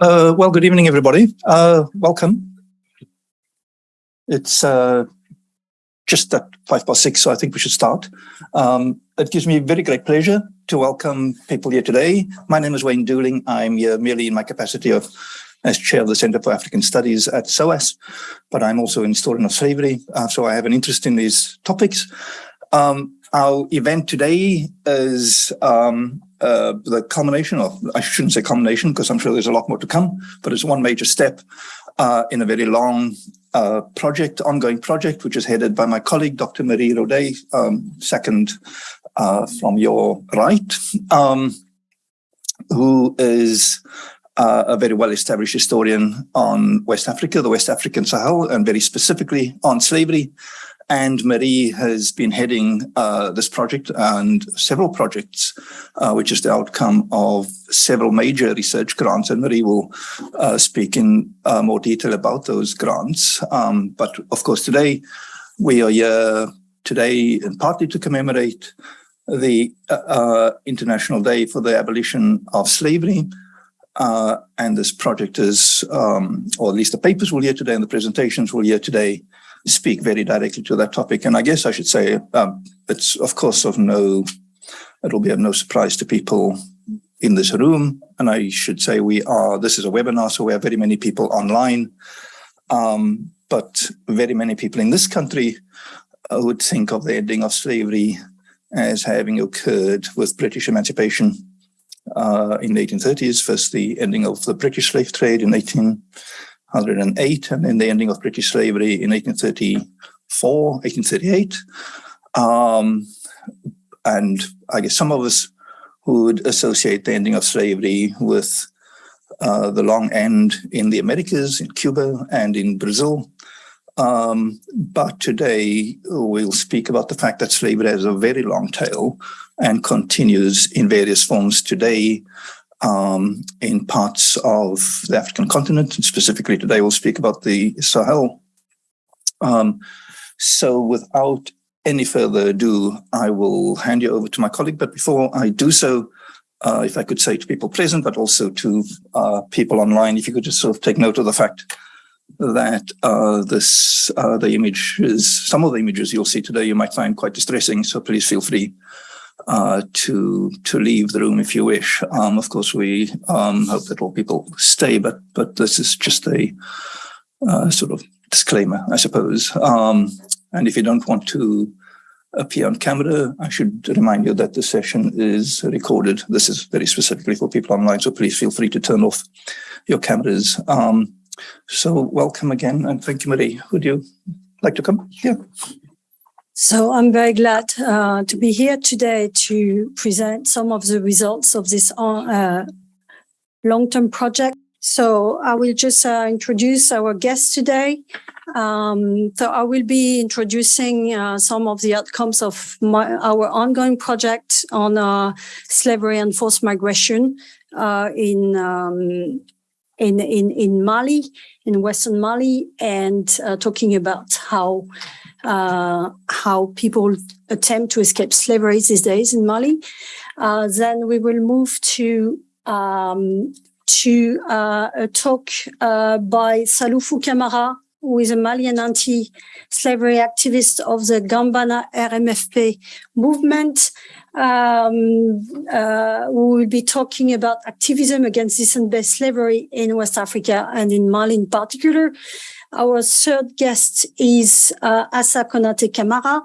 Uh, well, good evening, everybody. Uh, welcome. It's uh, just at five past six, so I think we should start. Um, it gives me very great pleasure to welcome people here today. My name is Wayne Dooling. I'm here merely in my capacity of as chair of the Center for African Studies at SOAS, but I'm also an historian of slavery, uh, so I have an interest in these topics. Um, our event today is um, uh, the culmination of, I shouldn't say culmination because I'm sure there's a lot more to come, but it's one major step uh, in a very long uh, project, ongoing project, which is headed by my colleague, Dr. Marie Rodet, um, second uh, from your right, um, who is uh, a very well-established historian on West Africa, the West African Sahel, and very specifically on slavery. And Marie has been heading uh, this project and several projects, uh, which is the outcome of several major research grants. And Marie will uh, speak in uh, more detail about those grants. Um, but of course, today we are here today partly to commemorate the uh, uh, International Day for the Abolition of Slavery, and this project is, um, or at least the papers will hear today and the presentations will hear today, speak very directly to that topic. And I guess I should say um, it's of course of no, it will be of no surprise to people in this room. And I should say we are, this is a webinar, so we have very many people online, um, but very many people in this country uh, would think of the ending of slavery as having occurred with British emancipation uh, in the 1830s, first the ending of the British slave trade in 1808, and then the ending of British slavery in 1834, 1838. Um, and I guess some of us would associate the ending of slavery with uh, the long end in the Americas, in Cuba and in Brazil. Um, but today we'll speak about the fact that slavery has a very long tail and continues in various forms today um, in parts of the African continent. And specifically today, we'll speak about the Sahel. Um, so without any further ado, I will hand you over to my colleague. But before I do so, uh, if I could say to people present, but also to uh, people online, if you could just sort of take note of the fact that uh, this uh, the images, some of the images you'll see today, you might find quite distressing. So please feel free uh, to to leave the room if you wish. Um, of course, we um, hope that all people stay, but but this is just a uh, sort of disclaimer, I suppose. Um, and if you don't want to appear on camera, I should remind you that the session is recorded. This is very specifically for people online, so please feel free to turn off your cameras. Um, so welcome again, and thank you, Marie. Would you like to come? Yeah. So I'm very glad uh, to be here today to present some of the results of this uh, long-term project. So I will just uh, introduce our guest today. Um, so I will be introducing uh, some of the outcomes of my, our ongoing project on uh, slavery and forced migration uh, in, um, in, in, in Mali, in Western Mali, and talking about how uh, how people attempt to escape slavery these days in Mali. Uh, then we will move to um, to uh, a talk uh, by Saloufou Camara, who is a Malian anti-slavery activist of the Gambana RMFP movement. Um, uh, we will be talking about activism against descent-based slavery in West Africa and in Mali in particular. Our third guest is uh, Assa Konate Kamara,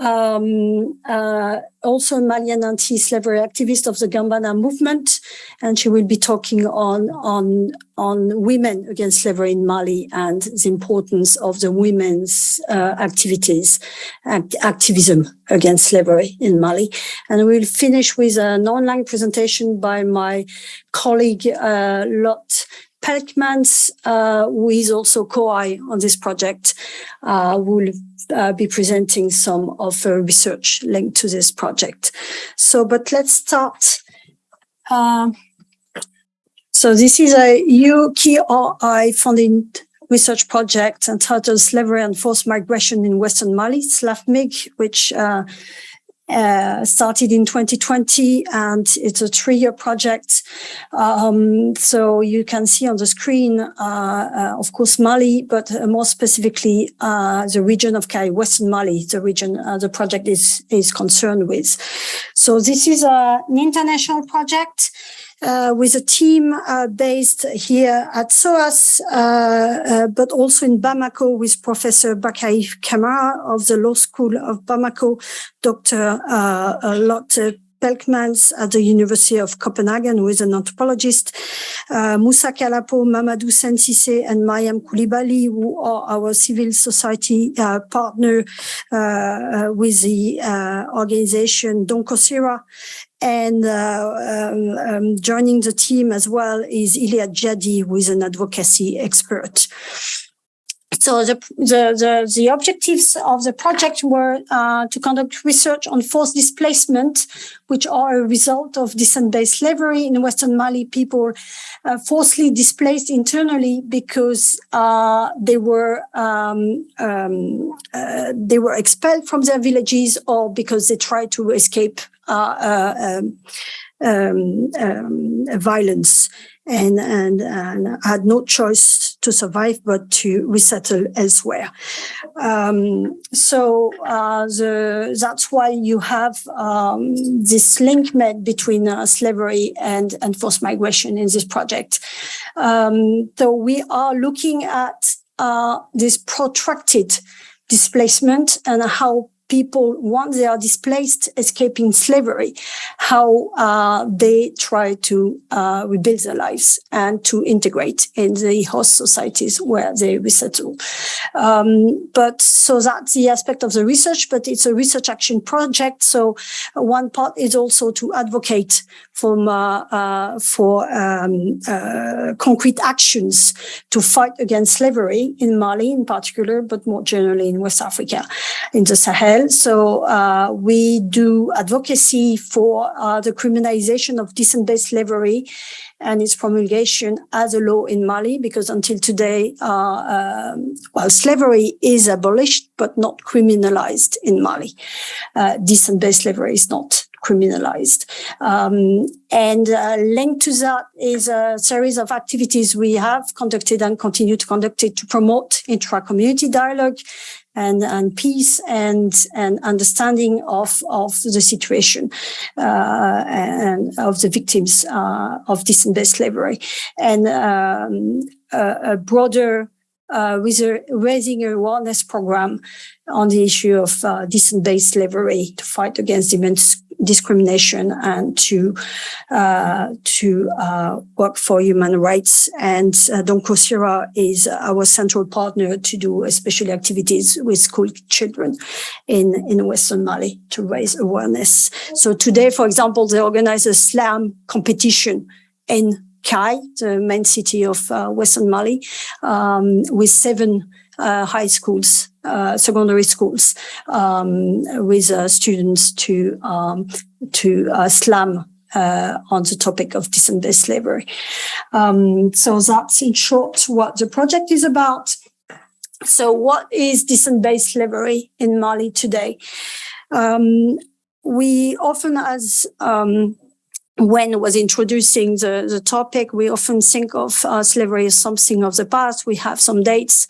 um, uh, also a Malian anti-slavery activist of the Gambana movement, and she will be talking on on on women against slavery in Mali and the importance of the women's uh, activities, act activism against slavery in Mali. And we'll finish with an online presentation by my colleague uh, Lot Pelckmans, uh, who is also co-I on this project, uh, will uh, be presenting some of her research linked to this project. So, but let's start. Uh, so this is a UKRI funded research project entitled Slavery and Forced Migration in Western Mali, SLAFMIG, which uh, uh, started in 2020 and it's a three-year project. Um, so you can see on the screen, uh, uh, of course, Mali, but more specifically, uh, the region of Kayes, Western Mali, the region uh, the project is, is concerned with. So this is an international project uh, with a team uh, based here at SOAS, uh, uh, but also in Bamako with Professor Bakary Camara of the Law School of Bamako, Dr. Uh, Lotte Pelckmans at the University of Copenhagen, who is an anthropologist, uh, Moussa Kalapo, Mamadou Sensise, and Mayam Koulibaly, who are our civil society uh, partner uh, with the organization Don COSIRA, and uh, um, um, joining the team as well is Iliad Jadi, who is an advocacy expert. So the, the, the, the, objectives of the project were uh, to conduct research on forced displacement, which are a result of descent-based slavery in Western Mali. People uh, forcibly displaced internally because uh, they were um, um, uh, they were expelled from their villages or because they tried to escape uh, uh, um, um, um, violence and, and, and had no choice to survive but to resettle elsewhere. Um, so uh, the, that's why you have um, this link made between uh, slavery and, and forced migration in this project. Um, so we are looking at uh, this protracted displacement and how people, once they are displaced, escaping slavery, how uh, they try to uh, rebuild their lives and to integrate in the host societies where they resettle. Um, but so that's the aspect of the research, but it's a research action project. So one part is also to advocate from, uh, uh for um, uh, concrete actions to fight against slavery in Mali in particular, but more generally in West Africa, in the Sahel well. So uh, we do advocacy for uh, the criminalization of descent-based slavery and its promulgation as a law in Mali, because until today, uh, um, well, slavery is abolished, but not criminalized in Mali. Uh, descent-based slavery is not criminalized. Um, and uh, linked to that is a series of activities we have conducted and continue to conduct it to promote intra-community dialogue and, and peace and, and understanding of, of the situation uh, and of the victims uh, of descent-based slavery. And um, a, a, broader uh, with a raising awareness program on the issue of uh, descent-based slavery to fight against discrimination and to uh, to uh, work for human rights. And uh, Don COSIRA is our central partner to do especially activities with school children in, in Western Mali to raise awareness. So today, for example, they organize a slam competition in Kayes, the main city of uh, Western Mali, um, with seven high schools, uh, secondary schools, um, with uh, students to um, to uh, slam uh, on the topic of descent-based slavery. Um, so that's in short what the project is about. So what is descent-based slavery in Mali today? Um, we often, as um, when was introducing the, the topic, we often think of uh, slavery as something of the past. We have some dates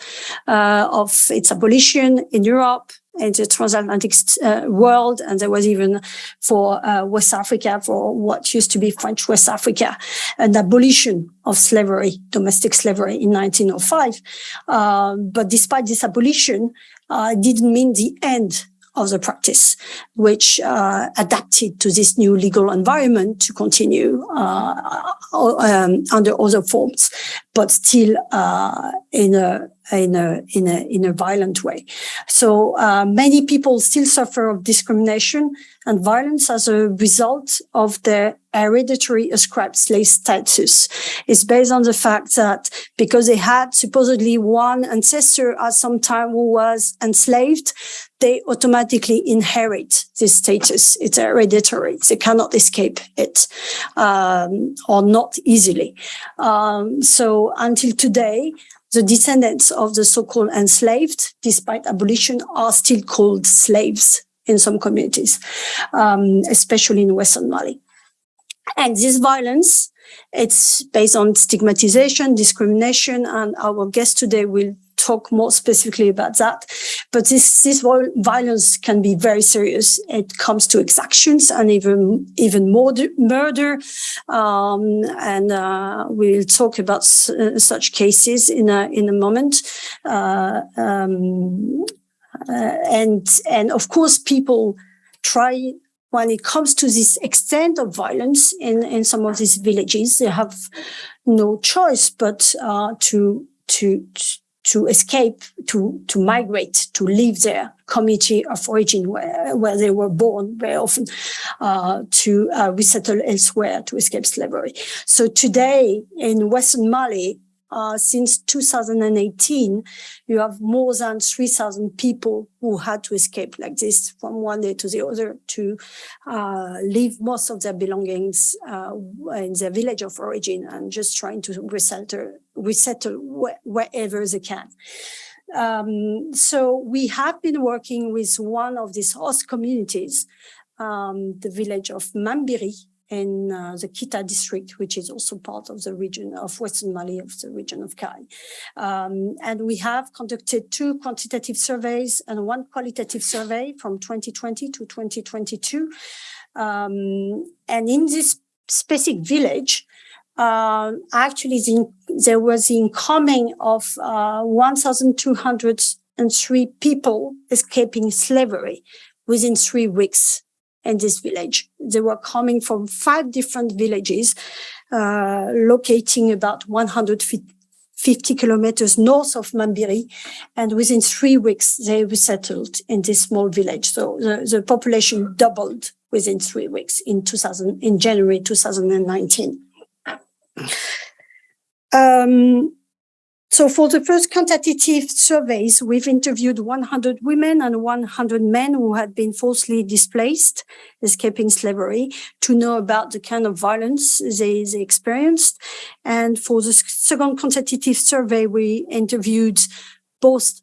uh, of its abolition in Europe in the transatlantic uh, world. And there was even for uh, West Africa, for what used to be French West Africa, an abolition of slavery, domestic slavery in 1905. Um, but despite this abolition, uh, didn't mean the end of the practice, which uh, adapted to this new legal environment to continue uh, um, under other forms, but still uh, in a in a in a in a violent way. So uh, many people still suffer of discrimination and violence as a result of their hereditary ascribed slave status. It's based on the fact that because they had supposedly one ancestor at some time who was enslaved, they automatically inherit this status. It's hereditary. They cannot escape it, um, or not easily. Um, so until today, the descendants of the so-called enslaved, despite abolition, are still called slaves in some communities, um, especially in Western Mali. And this violence, it's based on stigmatization, discrimination, and our guest today will talk more specifically about that. But this, this violence can be very serious. It comes to exactions and even, even more murder. Um, and uh, we'll talk about uh, such cases in a, in a moment. Uh, um, uh, and, and of course, people try when it comes to this extent of violence in, in some of these villages, they have no choice but uh, to to to escape, to, to migrate, to leave their community of origin where, where they were born very often, uh, to uh, resettle elsewhere to escape slavery. So today in Western Mali, uh, since 2018, you have more than 3,000 people who had to escape like this from one day to the other to uh, leave most of their belongings uh, in their village of origin and just trying to resettle, resettle wh wherever they can. Um, so we have been working with one of these host communities, um, the village of Mambiri, in uh, the Kita district, which is also part of the region of Western Mali, of the region of Kayes. Um, and we have conducted two quantitative surveys and one qualitative survey from 2020 to 2022. Um, and in this specific village, uh, actually the, there was the incoming of uh, 1,203 people escaping slavery within three weeks in this village. They were coming from five different villages, uh, locating about 150 kilometers north of Mambiri. And within three weeks, they resettled in this small village. So the, the population doubled within three weeks in 2000, in January 2019. Um, so for the first quantitative surveys, we've interviewed 100 women and 100 men who had been forcibly displaced, escaping slavery, to know about the kind of violence they, they experienced. And for the second quantitative survey, we interviewed both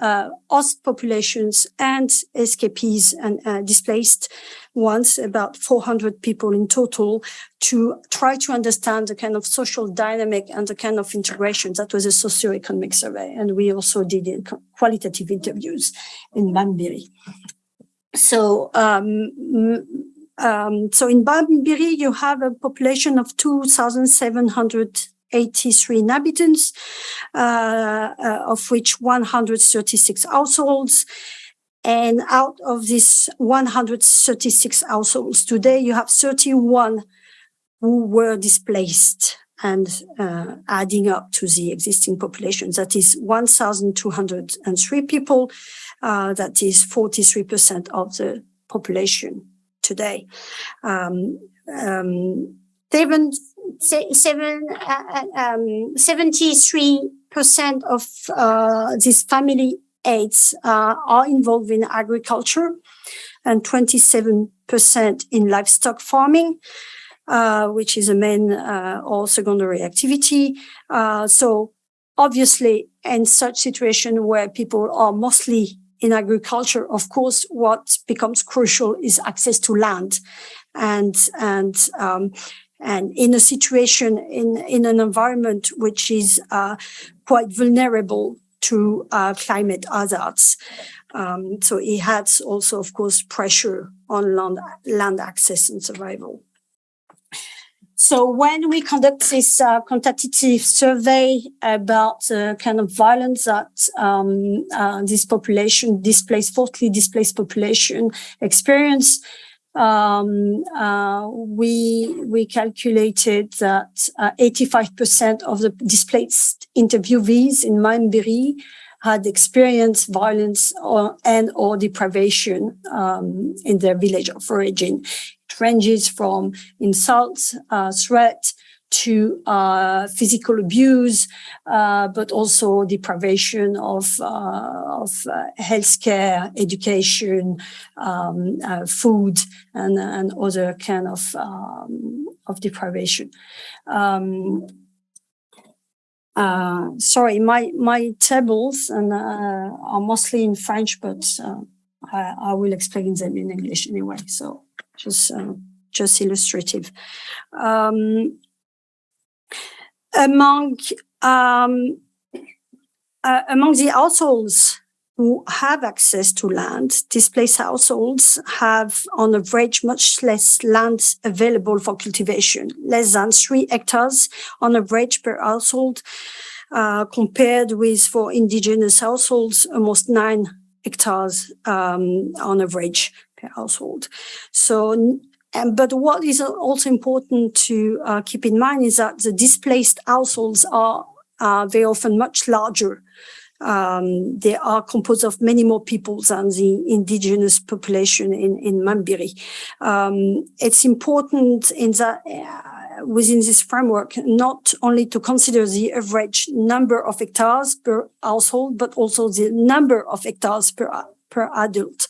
uh, host populations and escapees and uh, displaced ones, about 400 people in total, to try to understand the kind of social dynamic and the kind of integration. That was a socioeconomic survey. And we also did qualitative interviews in Mambiri. So, um, um, so in Mambiri, you have a population of 2,700 83 inhabitants, uh, uh, of which 136 households. And out of these 136 households, today you have 31 who were displaced and uh, adding up to the existing population. That is 1,203 people. Uh, that is 43% of the population today. Um, um, seven seven, uh, um, 73% of uh, these family aids uh, are involved in agriculture and 27% in livestock farming, uh, which is a main uh, or secondary activity. Uh, so obviously, in such situation where people are mostly in agriculture, of course, what becomes crucial is access to land. And, and um, and in a situation in in an environment which is uh, quite vulnerable to uh, climate hazards. Um, so it has also, of course, pressure on land, land access and survival. So when we conduct this uh, quantitative survey about the kind of violence that um, uh, this population, displaced, forcibly displaced population experience, um, uh, we we calculated that 85% uh, of the displaced interviewees in Mambiri had experienced violence or, and or deprivation um, in their village of origin. It ranges from insults, uh, threat, to uh, physical abuse, uh, but also deprivation of, uh, of uh, healthcare, education, um, uh, food, and, and other kind of, um, of deprivation. Um, sorry, my, my tables and, uh, are mostly in French, but I, I will explain them in English anyway. So just uh, just illustrative. Um, among um, uh, among the households who have access to land, displaced households have on average much less land available for cultivation, less than three hectares on average per household, uh, compared with for indigenous households, almost nine hectares um, on average per household. So and, but what is also important to uh, keep in mind is that the displaced households are uh, very often much larger. Um, they are composed of many more people than the indigenous population in, in Mambiri. Um, it's important in that uh, within this framework, not only to consider the average number of hectares per household, but also the number of hectares per, per adult.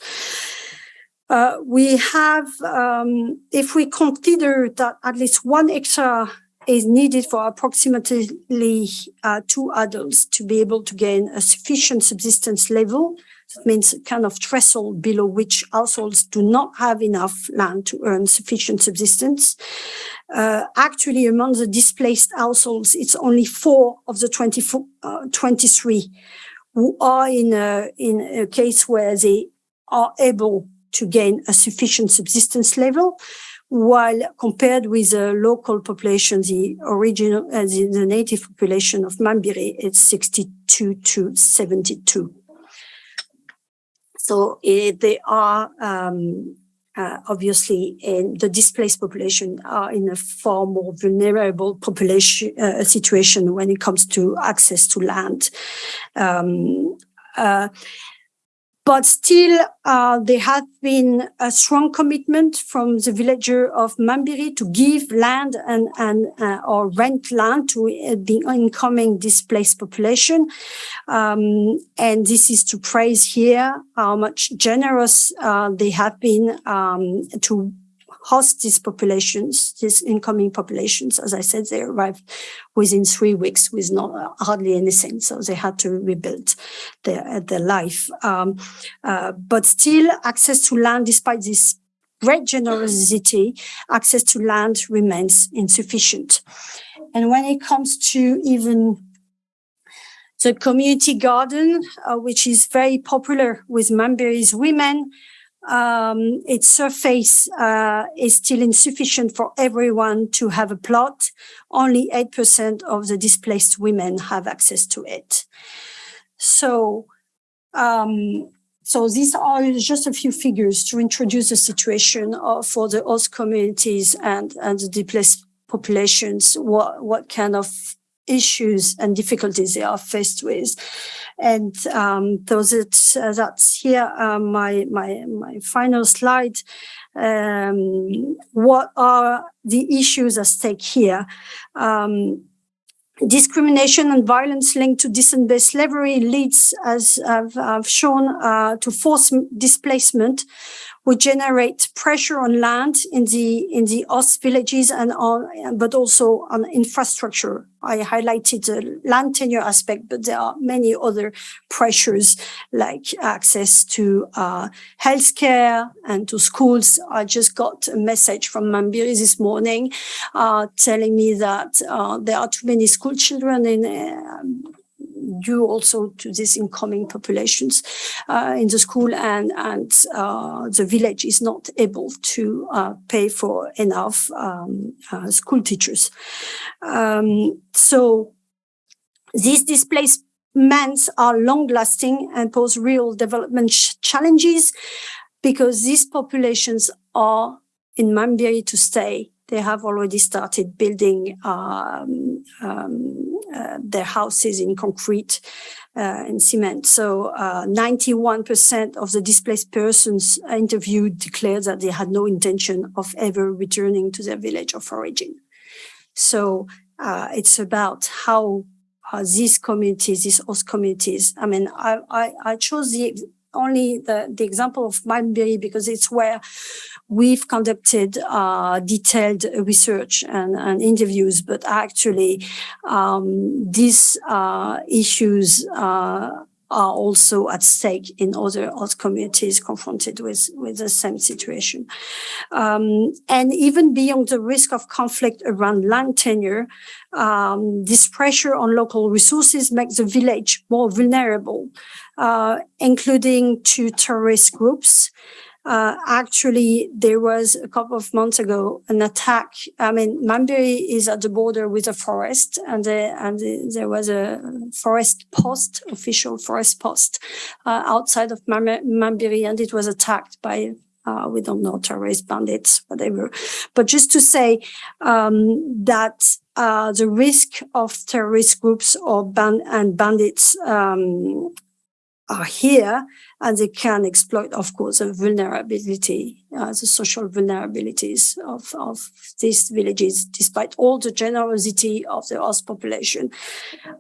Uh, we have, um, if we consider that at least one hectare is needed for approximately uh, two adults to be able to gain a sufficient subsistence level, that means a kind of threshold below which households do not have enough land to earn sufficient subsistence. Uh, actually, among the displaced households, it's only four of the 24, uh, 23 who are in a, in a case where they are able to gain a sufficient subsistence level, while compared with the local population, the original, uh, the, the, native population of Mambiri, it's 62 to 72. So uh, they are um, uh, obviously in the displaced population are in a far more vulnerable population uh, situation when it comes to access to land. Um, uh, but still, uh, there has been a strong commitment from the villager of Mambiri to give land and, and uh, or rent land to uh, the incoming displaced population. Um, and this is to praise here how much generous uh, they have been um, to host these populations, these incoming populations. As I said, they arrived within three weeks with not hardly anything. So they had to rebuild their, their life. Um, uh, but still access to land, despite this great generosity, access to land remains insufficient. And when it comes to even the community garden, uh, which is very popular with Mambiri's women, um, its surface uh, is still insufficient for everyone to have a plot. Only 8% of the displaced women have access to it. So, um, so these are just a few figures to introduce the situation of, for the host communities and, and the displaced populations, what, what kind of issues and difficulties they are faced with. And um, those it, uh, that's here uh, my my my final slide. Um, what are the issues at stake here? Um, discrimination and violence linked to descent-based slavery leads, as I've, I've shown, uh, to forced displacement, would generate pressure on land in the in the host villages and on, but also on infrastructure. I highlighted the land tenure aspect, but there are many other pressures like access to uh, healthcare and to schools. I just got a message from Mambiri this morning uh, telling me that uh, there are too many school children in uh, due also to these incoming populations uh, in the school and, and uh, the village is not able to uh, pay for enough um, school teachers. Um, so these displacements are long lasting and pose real development challenges because these populations are in Mambiri to stay they have already started building um, um, uh, their houses in concrete uh, and cement. So 91% uh, of the displaced persons interviewed declared that they had no intention of ever returning to their village of origin. So uh, it's about how uh, these communities, these host communities, I mean, I, I, I chose the only the, the example of Mambiri because it's where we've conducted uh, detailed research and, and, interviews, but actually um, these uh, issues uh, are also at stake in other host communities confronted with, with the same situation. Um, and even beyond the risk of conflict around land tenure, um, this pressure on local resources makes the village more vulnerable, uh, including to terrorist groups. Uh, actually, there was a couple of months ago an attack. I mean, Mambiri is at the border with a forest, and the, and the, there was a forest post, official forest post, uh, outside of Mam- Mambiri, and it was attacked by. Uh, we don't know terrorist bandits, whatever. But just to say um, that uh, the risk of terrorist groups or ban- and bandits um, are here and they can exploit, of course, the vulnerability, uh, the social vulnerabilities of, of these villages, despite all the generosity of the host population.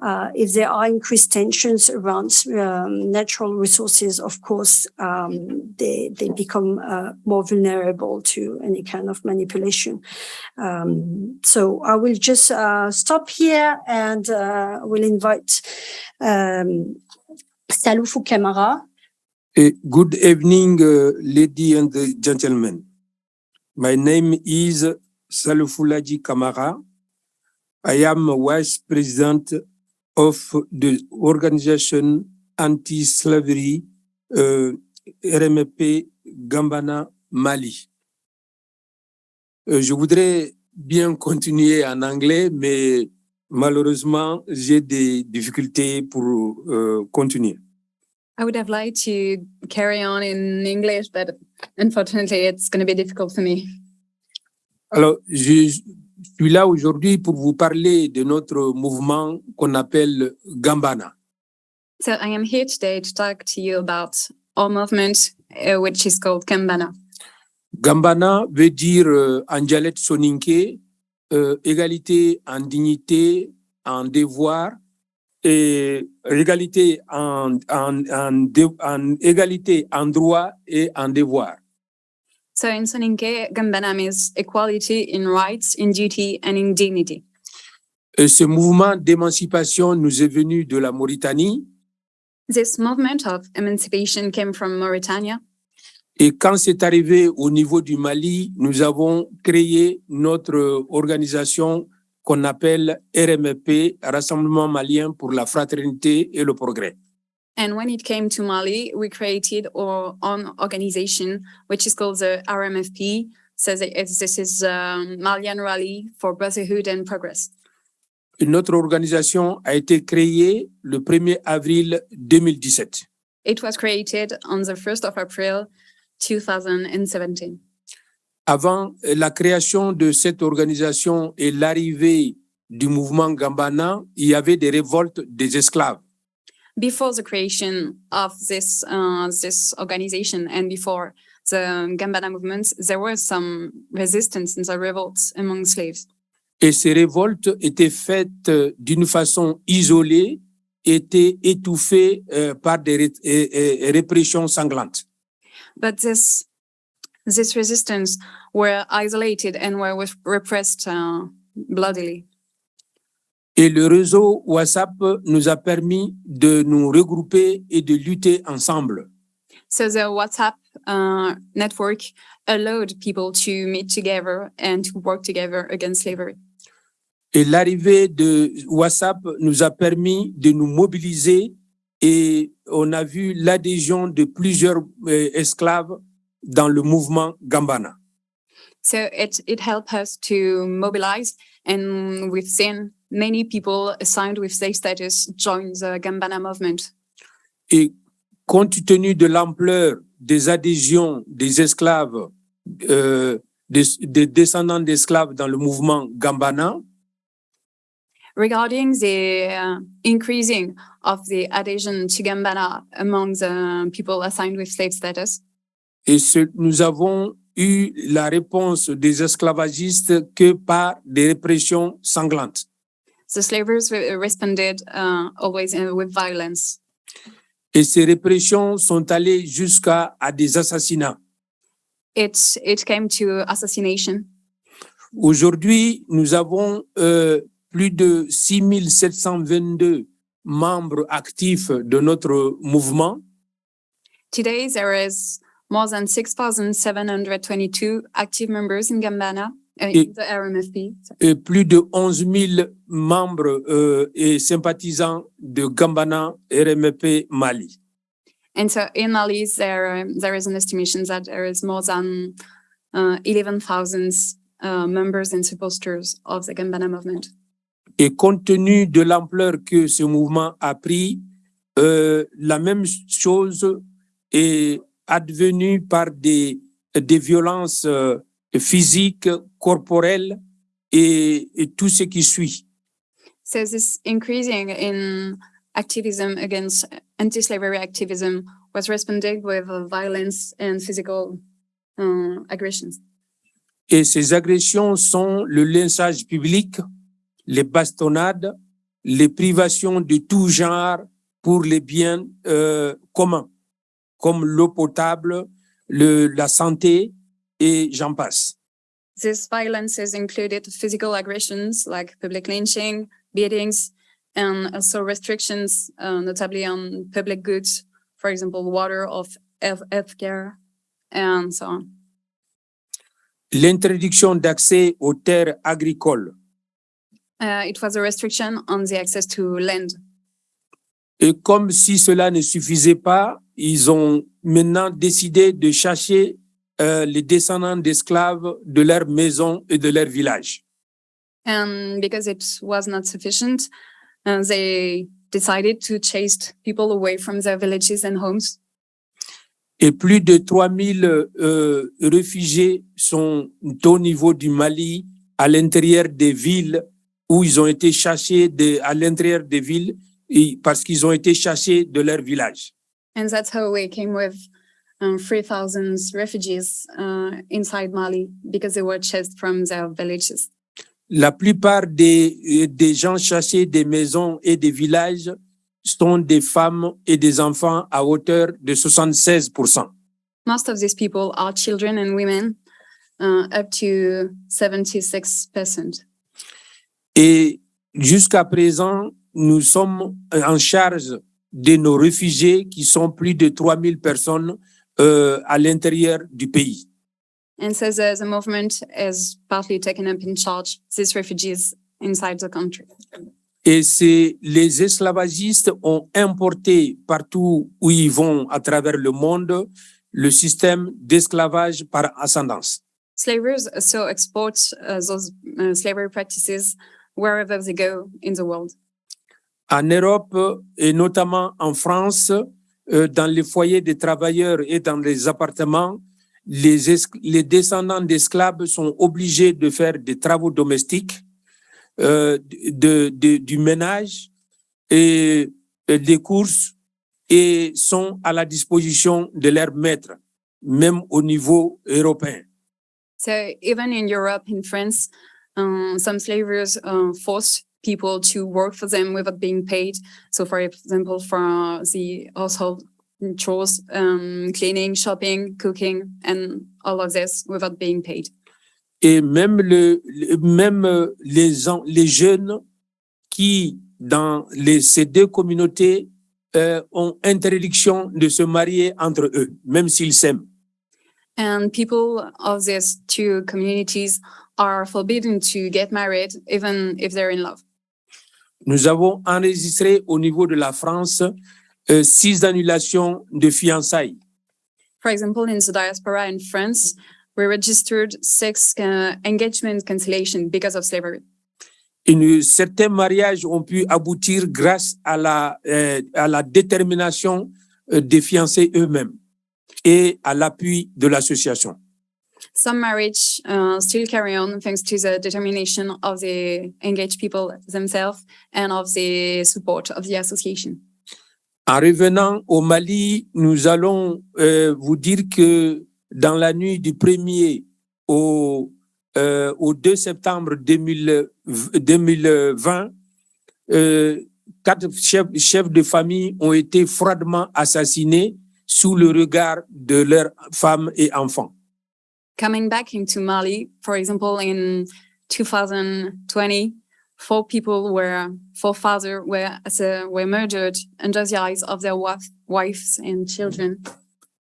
Uh, if there are increased tensions around um, natural resources, of course, um, they, they become uh, more vulnerable to any kind of manipulation. Um, so I will just uh, stop here and uh, will invite um, Saloufou Uh, Good evening, uh, lady and uh, gentlemen. My name is Salufulaji Kamara. I am vice president of the organization anti-slavery uh, RMP Gambana Mali. Euh, je voudrais bien continuer en anglais, mais malheureusement, j'ai des difficultés pour euh, continuer. I would have liked to carry on in English, but unfortunately, it's going to be difficult for me. Alors, je suis là aujourd'hui pour vous parler de notre mouvement qu'on appelle Gambana. So I am here today to talk to you about our movement, uh, which is called Kambana. Gambana veut dire euh, en dialecte soninké euh, égalité en dignité, en devoir et égalité en, en, en, en égalité en droit et en devoir. So in Soninke, Gambana means equality in rights, in duty, and in dignity. Et ce mouvement d'émancipation nous est venu de la Mauritanie This movement of emancipation came from Mauritania. Et quand c'est arrivé au niveau du Mali, nous avons créé notre organisation qu'on appelle RMP, Rassemblement malien pour la fraternité et le progrès. And when it came to Mali, we created our own organization, which is called the RMFP. So this is um, Malian Rally for Brotherhood and Progress. Et notre organisation a été créée le 1er avril 2017. It was created on the 1st of April, 2017. Avant la création de cette organisation et l'arrivée du mouvement Gambana, il y avait des révoltes des esclaves. Before the creation of this uh, this organization and before the Gambana movement, there was some resistance and the revolts among slaves. Et ces révoltes étaient faites euh, d'une façon isolée, étaient étouffées euh, par des ré- répressions sanglantes. But this this resistance were isolated and were repressed uh, bloodily. Et le réseau WhatsApp nous a permis de nous regrouper et de lutter ensemble. So the WhatsApp uh, network allowed people to meet together and to work together against slavery. Et l'arrivée de WhatsApp nous a permis de nous mobiliser et on a vu l'adhésion de plusieurs euh, esclaves dans le mouvement Gambana. So it it helped us to mobilize, and we've seen many people assigned with slave status join the Gambana movement. Et compte tenu de l'ampleur des adhésions des esclaves, euh, des, des descendants d'esclaves dans le mouvement Gambana, Regarding the uh, increasing of the adhesion to Gambana among the people assigned with slave status, et ce- nous avons eu la réponse des esclavagistes que par des répressions sanglantes. the slavers re- responded uh, always uh, with violence. Et ces répressions sont allées jusqu'à à des assassinats. It it came to assassination. Aujourd'hui, nous avons euh, plus de 6722 membres actifs de notre mouvement Today, there is more than 6,722 active members in Gambana, uh, in Et- the RMFP. et plus de 11 000 membres euh, et sympathisants de Gambana RMP Mali. And so in Mali, there, there is an estimation that there is more than uh, 11,000 uh, members and supporters of the Gambana movement. Et compte tenu de l'ampleur que ce mouvement a pris, euh, la même chose est advenue par des, des violences euh, physiques, corporelles et, et tout ce qui suit. So this increasing in activism against anti-slavery activism was responded with violence and physical uh, aggressions. Et ces agressions sont le lynchage public, les bastonnades, les privations de tout genre pour les biens euh, communs, comme l'eau potable, le, la santé et j'en passe. This violence has included physical aggressions like public lynching, beatings, and also restrictions, uh, notably on public goods, for example, water or health healthcare, and so on. L'interdiction d'accès aux terres agricoles Uh, it was a restriction on the access to land. Et comme si cela ne suffisait pas, ils ont maintenant décidé de chercher euh, les descendants d'esclaves de leur maison et de leur village. And because it was not sufficient, uh, they decided to chase people away from their villages and homes. Et plus de 3000 euh, réfugiés sont au niveau du Mali, à l'intérieur des villes, où ils ont été chassés de, à l'intérieur des villes et parce qu'ils ont été chassés de leur village. And that's how we came with um, 3,000 refugees uh, inside Mali because they were chased from their villages. La plupart des, des gens chassés des maisons et des villages sont des femmes et des enfants à hauteur de 76%. Most of these people are children and women, uh, up to 76%. Et jusqu'à présent, nous sommes en charge de nos réfugiés qui sont plus de 3000 personnes euh, à l'intérieur du pays. And so the, the movement has partly taken up in charge these refugees inside the country. Et c'est les esclavagistes ont importé partout où ils vont à travers le monde le système d'esclavage par ascendance. Slavers also export uh, those uh, slavery practices wherever they go in the world. En Europe et notamment en France, euh, dans les foyers des travailleurs et dans les appartements, les, es- les descendants d'esclaves sont obligés de faire des travaux domestiques, euh, du ménage et, des courses et sont à la disposition de leurs maîtres, même au niveau européen. So even in Europe, in France, um, some slavers uh, forced people to work for them without being paid. So, for example, for the household chores, um, cleaning, shopping, cooking, and all of this without being paid. et même le, même les les jeunes qui dans les ces deux communautés euh, ont interdiction de se marier entre eux même s'ils s'aiment And people of these two communities are forbidden to get married, even if they're in love. Nous avons enregistré au niveau de la France euh, six annulations de fiançailles For example, in the diaspora in France, we registered six uh, engagement cancellation because of slavery. Une, certains mariages ont pu aboutir grâce à la, euh, à la détermination euh, des fiancés eux-mêmes et à l'appui de l'association. Some marriage uh, still carry on thanks to the determination of the engaged people themselves and of the support of the association. En revenant au Mali, nous allons euh, vous dire que dans la nuit du 1er au, euh, au 2 septembre 2000 2020, euh, quatre chefs, chefs de famille ont été froidement assassinés sous le regard de leurs femmes et enfants. Coming back into Mali, for example, in 2020, four people were, four fathers were, uh, were murdered under the eyes of their wives and children.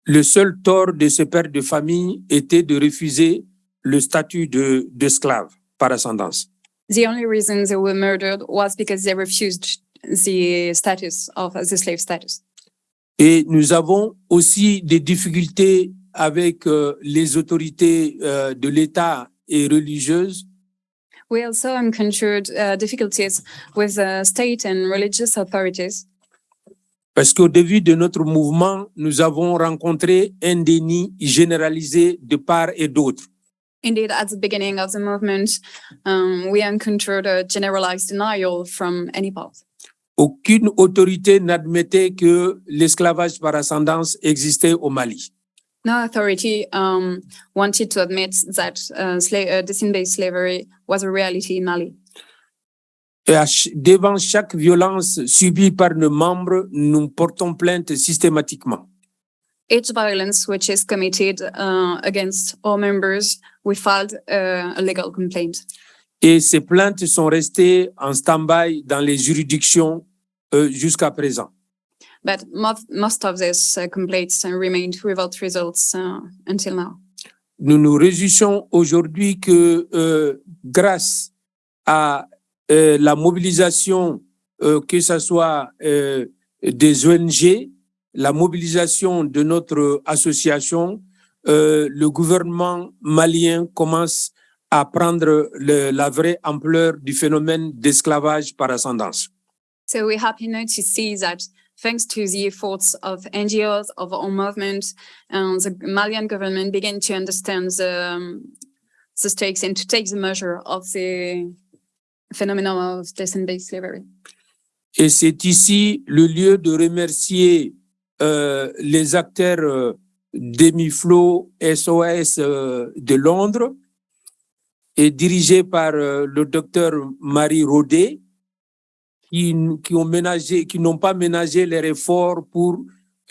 Le seul tort de ces pères de famille était de refuser le statut de- d'esclave par ascendance. The only reason they were murdered was because they refused the status of the slave status. Et nous avons aussi des difficultés avec euh, les autorités euh, de l'État et religieuses? We also encountered uh, difficulties with uh, state and religious authorities parce qu'au début de notre mouvement, nous avons rencontré un déni généralisé de part et d'autre. Indeed, at the beginning of the movement, um, we encountered a generalized denial from any part. Aucune autorité n'admettait que l'esclavage par ascendance existait au Mali. No authority um, wanted to admit that uh, uh, descent-based slavery was a reality in Mali. Ch- devant chaque violence subie par nos membres, nous portons plainte systématiquement. Each violence which is committed uh, against all members, we filed uh, a legal complaint. Et ces plaintes sont restées en stand-by dans les juridictions euh, jusqu'à présent. But most, most of these uh, complaints remained without results uh, until now. Nous nous réjouissons aujourd'hui que euh, grâce à euh, la mobilisation, euh, que ce soit euh, des ONG, la mobilisation de notre association, euh, le gouvernement malien commence à prendre le- la vraie ampleur du phénomène d'esclavage par ascendance. So we're happy now to see that thanks to the efforts of NGOs, of our movement, and the Malian government began to understand the, um, the stakes and to take the measure of the phenomenon of descent-based slavery. Et c'est ici le lieu de remercier euh, les acteurs euh, d'Emiflo SOS euh, de Londres et dirigé par euh, le docteur Marie Rodet qui, ont ménagé, qui n'ont pas ménagé les efforts pour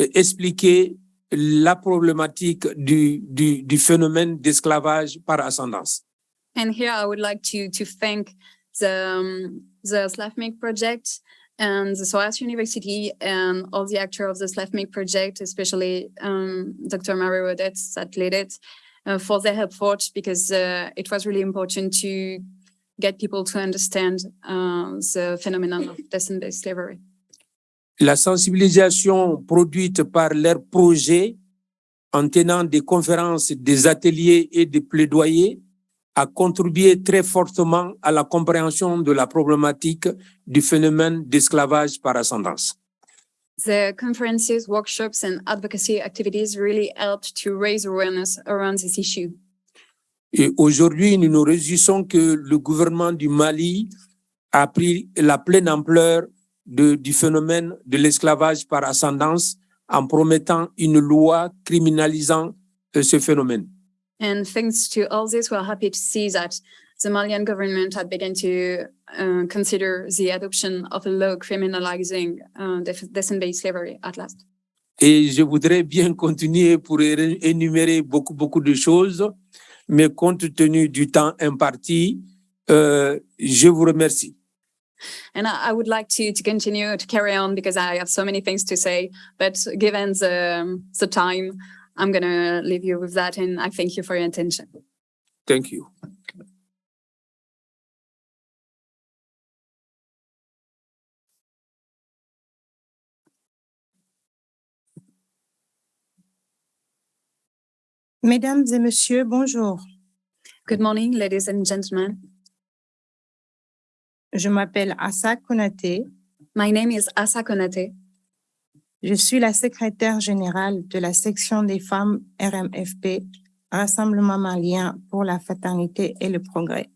euh, expliquer la problématique du, du, phénomène d'esclavage par ascendance. And here I would like to to thank the um, the project and the SOAS University and all the actors of the SLAFMIC project, especially um, Dr. Mary Rodetz that led it, uh, for their effort because uh, it was really important to get people to understand uh, the phenomenon of descent-based slavery. la sensibilisation produite par leurs projets en tenant des conférences, des ateliers et des plaidoyers a contribué très fortement à la compréhension de la problématique du phénomène d'esclavage par ascendance. The conferences, workshops, and advocacy activities really helped to raise awareness around this issue. Et aujourd'hui, nous nous réjouissons que le gouvernement du Mali a pris la pleine ampleur de- du phénomène de l'esclavage par ascendance en promettant une loi criminalisant euh, ce phénomène. And thanks to all this, we're happy to see that the Malian government had begun to uh, consider the adoption of a law criminalizing uh, descent-based slavery at last. Et je voudrais bien continuer pour énumérer beaucoup, beaucoup de choses, mais compte tenu du temps imparti, euh, je vous remercie. And I, I would like to, to continue to carry on because I have so many things to say, but given the, um, the time, I'm going to leave you with that. And I thank you for your attention. Thank you. Mesdames et messieurs, bonjour. Good morning, ladies and gentlemen. Je m'appelle Assa Konaté. My name is Asa Konate. Je suis la secrétaire générale de la section des femmes RMFP, Rassemblement malien pour la fraternité et le progrès.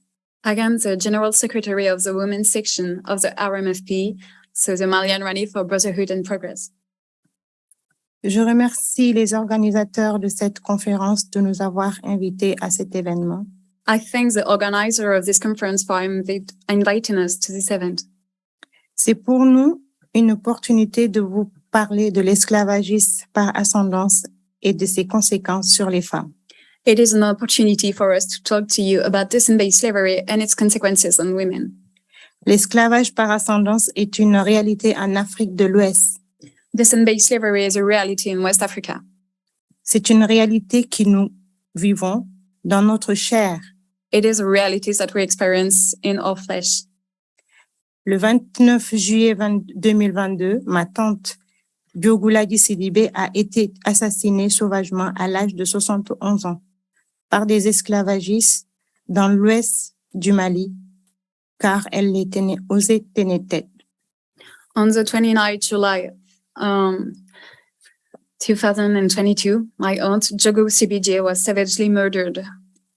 I am the General Secretary of the Women's Section of the RMFP, so the Malian Rally for Brotherhood and Progress. Je remercie les organisateurs de cette conférence de nous avoir invités à cet événement. I thank the organizer of this conference for inviting us to this event. C'est pour nous une opportunité de vous parler de l'esclavagisme par ascendance et de ses conséquences sur les femmes. It is an opportunity for us to talk to you about descent-based slavery and its consequences on women. L'esclavage par ascendance est une réalité en Afrique de l'Ouest. Descent-based slavery is a reality in West Africa. C'est une réalité que nous vivons dans notre chair. It is a reality that we experience in our flesh. Le 29 juillet 20 2022, ma tante Biogouladi Sidibé a été assassinée sauvagement à l'âge de 71 ans par des esclavagistes dans l'ouest du Mali, car elle était née aux Ténétètes. On the 29th July um, 2022, my aunt Jogo Sibije was savagely murdered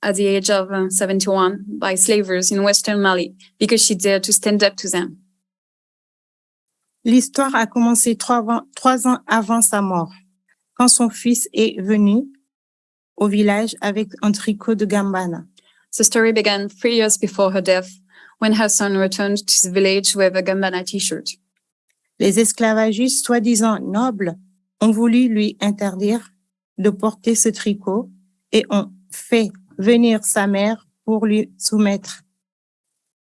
at the age of uh, 71 by slavers in Western Mali because she dared to stand up to them. L'histoire a commencé trois, trois ans avant sa mort, quand son fils est venu au village avec un tricot de Gambana. The story began three years before her death when her son returned to the village with a Gambana t-shirt. Les esclavagistes soi-disant nobles ont voulu lui interdire de porter ce tricot et ont fait venir sa mère pour lui soumettre.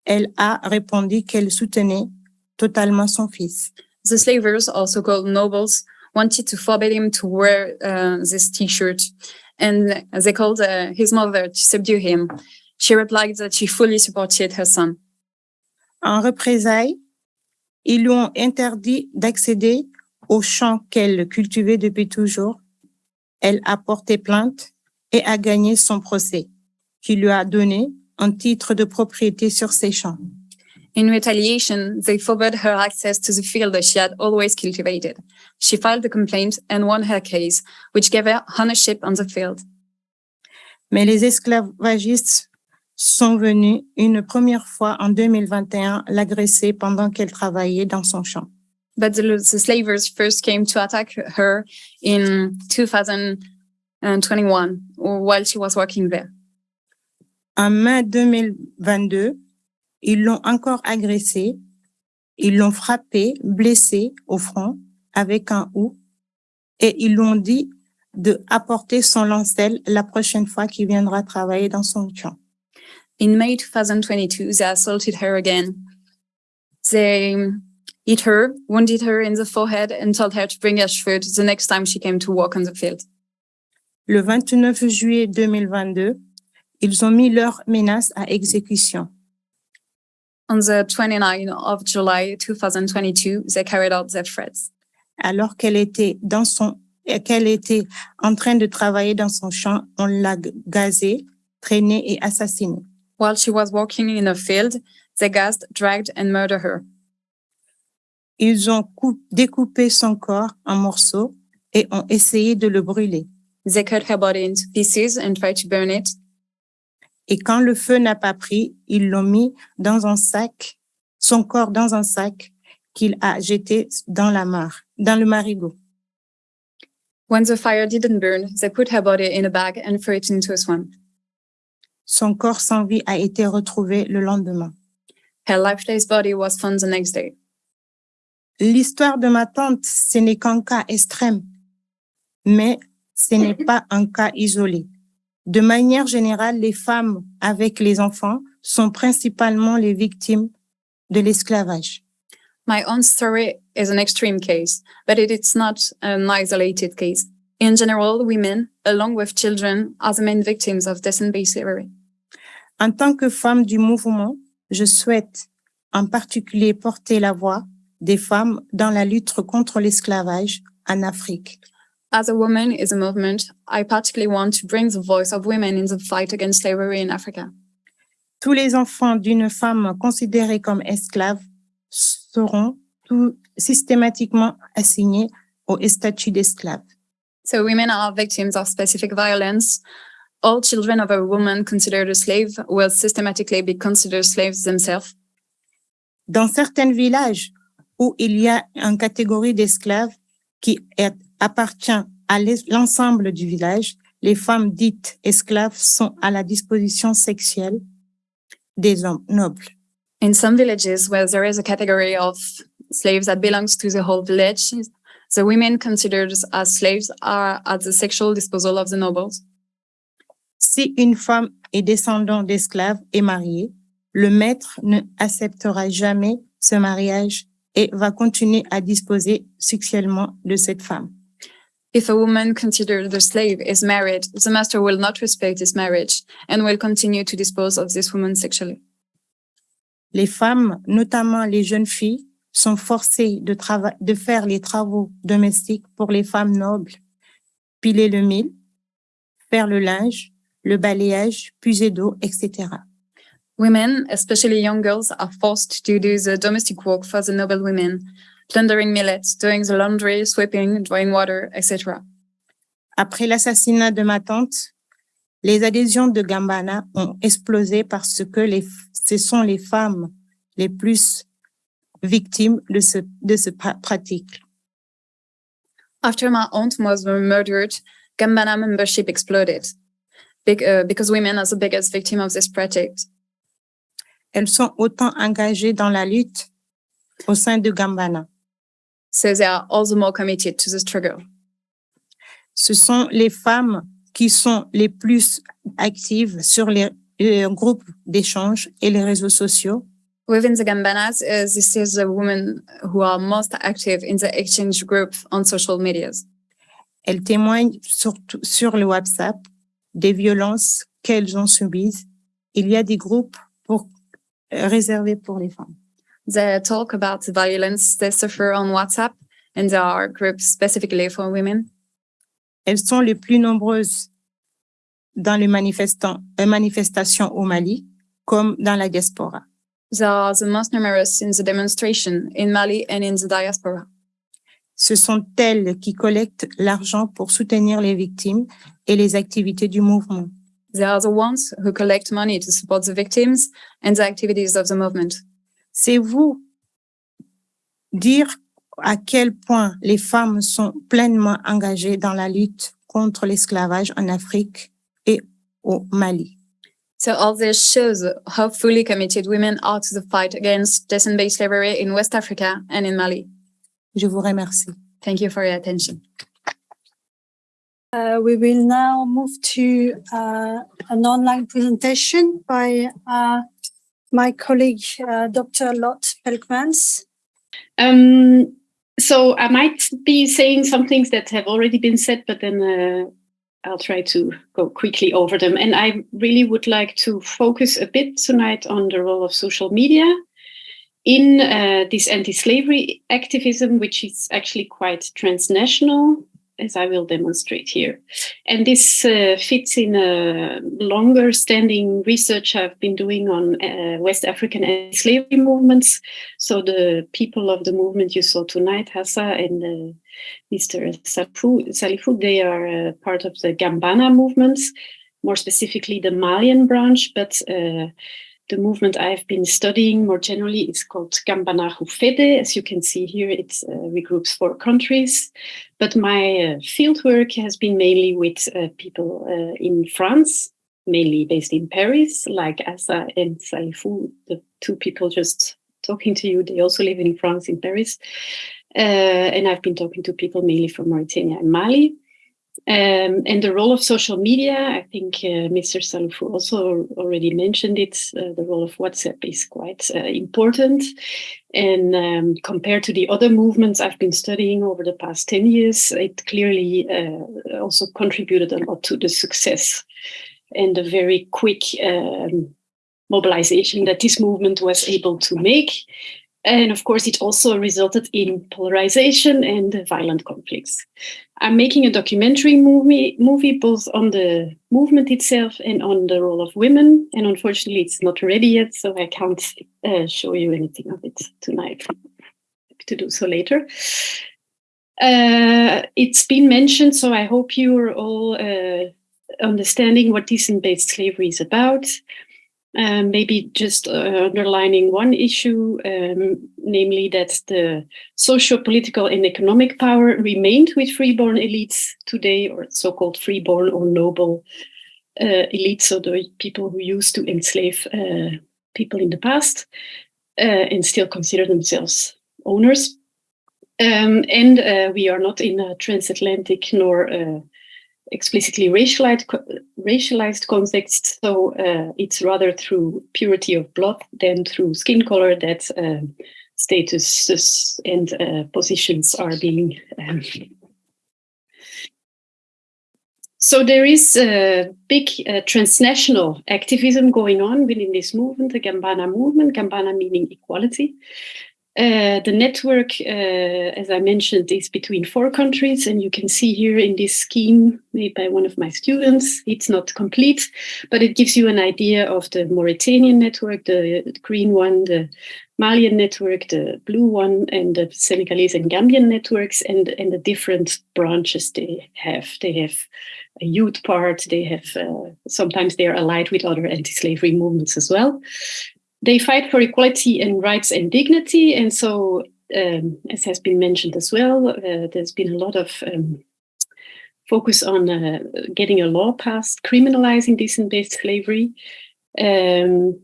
Elle a répondu qu'elle soutenait totalement son fils. The slavers, also called nobles, wanted to forbid him to wear uh, this t-shirt, and they called uh, his mother to subdue him. She replied that she fully supported her son. En représailles, ils lui ont interdit d'accéder aux champs qu'elle cultivait depuis toujours. Elle a porté plainte et a gagné son procès, qui lui a donné un titre de propriété sur ses champs. In retaliation, they forbade her access to the field that she had always cultivated. She filed a complaint and won her case, which gave her ownership on the field. Mais les esclavagistes sont venus une première fois en 2021 l'agresser pendant qu'elle travaillait dans son champ. But the, the slavers first came to attack her in 2021 while she was working there. En mai 2022, ils l'ont encore agressée, ils l'ont frappée, blessée au front avec un hou et ils lui ont dit de apporter son lancel la prochaine fois qu'il viendra travailler dans son champ. In May 2022, they assaulted her again. They hit her, wounded her in the forehead, and told her to bring her food the next time she came to work on the field. Le 29 juillet 2022, ils ont mis leurs menaces à exécution. On the 29th of July 2022, they carried out their threats. alors qu'elle était dans son, qu'elle était en train de travailler dans son champ, on l'a gazée, traînée et assassinée. While she was working in a field, they gassed, dragged, and murdered her. Ils ont coup- découpé son corps en morceaux et ont essayé de le brûler. They cut her body into pieces and tried to burn it. Et quand le feu n'a pas pris, ils l'ont mis dans un sac, son corps dans un sac qu'il a jeté dans la mare, dans le marigot. When the fire didn't burn, they put her body in a bag and threw it into a swamp. Son corps sans vie a été retrouvé le lendemain. Her lifeless body was found the next day. L'histoire de ma tante, ce n'est qu'un cas extrême, mais ce n'est pas un cas isolé. De manière générale, les femmes avec les enfants sont principalement les victimes de l'esclavage. My own story is an extreme case, but it is not an isolated case. In general, women, along with children, are the main victims of descent-based slavery. En tant que femme du mouvement, je souhaite en particulier porter la voix des femmes dans la lutte contre l'esclavage en Afrique. As a woman is a movement, I particularly want to bring the voice of women in the fight against slavery in Africa. Tous les enfants d'une femme considérée comme esclave seront tout systématiquement assignés au statut d'esclave. So women are victims of specific violence. All children of a woman considered a slave will systematically be considered slaves themselves. Dans certains villages où il y a une catégorie d'esclaves qui est- appartient à l'ensemble du village, les femmes dites esclaves sont à la disposition sexuelle des hommes nobles. In some villages where there is a category of slaves that belongs to the whole village, the women considered as slaves are at the sexual disposal of the nobles. Si une femme est descendant d'esclaves et mariée, le maître ne acceptera jamais ce mariage et va continuer à disposer sexuellement de cette femme. If a woman considered the slave is married, the master will not respect this marriage and will continue to dispose of this woman sexually. Les femmes, notamment les jeunes filles, sont forcées de faire les travaux domestiques pour les femmes nobles, piler le mil, faire le linge, le balayage, puiser d'eau, etc. Women, especially young girls, are forced to do the domestic work for the noble women, plundering millets, doing the laundry, sweeping, drawing water, etc. Après l'assassinat de ma tante, les adhésions de Gambana ont explosé parce que les, ce sont les femmes les plus victimes de ce, de ce pra- pratique. After my aunt was murdered, Gambana membership exploded Bec- uh, because women are the biggest victim of this project. Elles sont autant engagées dans la lutte au sein de Gambana. So they are all the more committed to the struggle. Ce sont les femmes qui sont les plus actives sur les euh, groupes d'échange et les réseaux sociaux. Within the Gambanas, uh, this is the women who are most active in the exchange group on social medias. Elles témoignent surtout sur le WhatsApp des violences qu'elles ont subies. Il y a des groupes pour, réservés pour les femmes. They talk about the violence they suffer on WhatsApp, and there are groups specifically for women. Elles sont les plus nombreuses dans les euh, manifestations au Mali, comme dans la diaspora. They are the most numerous in the demonstration in Mali and in the diaspora. Ce sont elles qui collectent l'argent pour soutenir les victimes et les activités du mouvement. They are the ones who collect money to support the victims and the activities of the movement. C'est vous dire à quel point les femmes sont pleinement engagées dans la lutte contre l'esclavage en Afrique et au Mali. So all this shows how fully committed women are to the fight against descent-based slavery in West Africa and in Mali. Je vous remercie. Thank you for your attention. Uh, we will now move to uh, an online presentation by uh, my colleague, uh, Dr. Lotte Pelckmans. Um, so I might be saying some things that have already been said, but then uh, I'll try to go quickly over them. And I really would like to focus a bit tonight on the role of social media in uh, this anti-slavery activism, which is actually quite transnational, as I will demonstrate here. And this uh, fits in a longer standing research I've been doing on uh, West African anti-slavery movements. So the people of the movement you saw tonight, Hassa and uh, Mr. Salifou, they are uh, part of the Gambana movements, more specifically the Malian branch, but uh, the movement I've been studying more generally is called Gambana Fede. As you can see here, it uh, regroups four countries. But my uh, fieldwork has been mainly with uh, people uh, in France, mainly based in Paris, like Asa and Salifou, the two people just talking to you. They also live in France, in Paris. Uh, and I've been talking to people mainly from Mauritania and Mali. Um, and the role of social media, I think uh, Mr. Salifou also already mentioned it. Uh, the role of WhatsApp is quite uh, important. And um, compared to the other movements I've been studying over the past 10 years, it clearly uh, also contributed a lot to the success and the very quick um, mobilization that this movement was able to make. And of course, it also resulted in polarization and violent conflicts. I'm making a documentary movie, movie both on the movement itself and on the role of women. And unfortunately, it's not ready yet, so I can't uh, show you anything of it tonight. To do so later. Uh, it's been mentioned, so I hope you're all uh, understanding what decent-based slavery is about. Um, maybe just uh, underlining one issue, um, namely that the socio-political and economic power remained with freeborn elites today, or so-called freeborn or noble uh, elites, so the people who used to enslave uh, people in the past uh, and still consider themselves owners. Um, and uh, we are not in a transatlantic nor uh, explicitly racialized, racialized context. So uh, it's rather through purity of blood than through skin color that um, statuses and uh, positions are being. Um, so there is a big uh, transnational activism going on within this movement, the Gambana movement, Gambana meaning equality. Uh, the network, uh, as I mentioned, is between four countries, and you can see here in this scheme made by one of my students, it's not complete, but it gives you an idea of the Mauritanian network, the green one, the Malian network, the blue one, and the Senegalese and Gambian networks, and, and the different branches they have. They have a youth part, they have, uh, sometimes they are allied with other anti-slavery movements as well they fight for equality and rights and dignity. And so, um, as has been mentioned as well, uh, there's been a lot of um, focus on uh, getting a law passed criminalizing decent-based slavery. Um,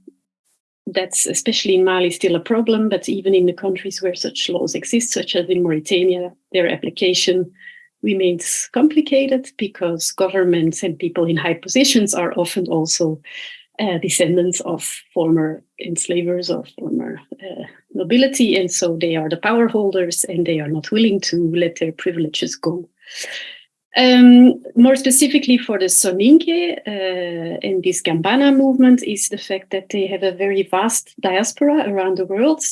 that's especially in Mali still a problem, but even in the countries where such laws exist, such as in Mauritania, their application remains complicated because governments and people in high positions are often also uh, descendants of former enslavers or former uh, nobility, and so they are the power holders and they are not willing to let their privileges go. Um, more specifically for the Soninke uh, and this Gambana movement is the fact that they have a very vast diaspora around the world.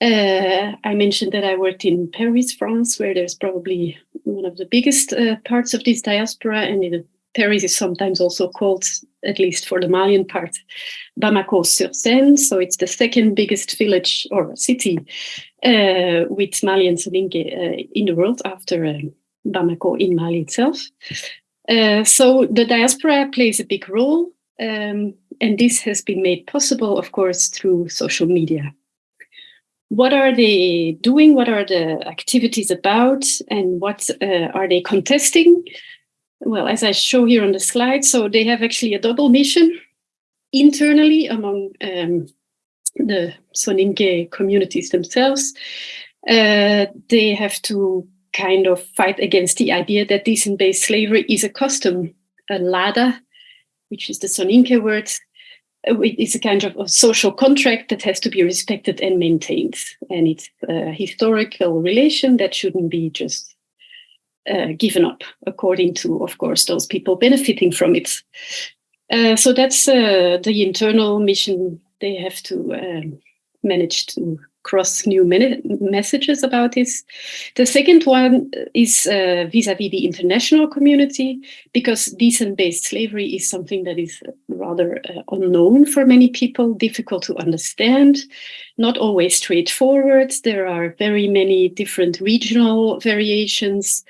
Uh, I mentioned that I worked in Paris, France, where there's probably one of the biggest uh, parts of this diaspora, and in Paris is sometimes also called, at least for the Malian part, Bamako sur Seine. So it's the second biggest village or city uh, with Mali Soninke uh, in the world after uh, Bamako in Mali itself. Uh, so the diaspora plays a big role. Um, and this has been made possible, of course, through social media. What are they doing? What are the activities about? And what uh, are they contesting? Well, as I show here on the slide, so they have actually a double mission internally among um, the Soninke communities themselves. Uh, they have to kind of fight against the idea that decent-based slavery is a custom, a lada, which is the Soninke word, uh, it's a kind of a social contract that has to be respected and maintained. And it's a historical relation that shouldn't be just uh, given up, according to, of course, those people benefiting from it. Uh, so that's uh, the internal mission they have to um, manage to cross new messages about this. The second one is uh, vis-a-vis -vis the international community, because decent-based slavery is something that is rather uh, unknown for many people, difficult to understand, not always straightforward. There are very many different regional variations.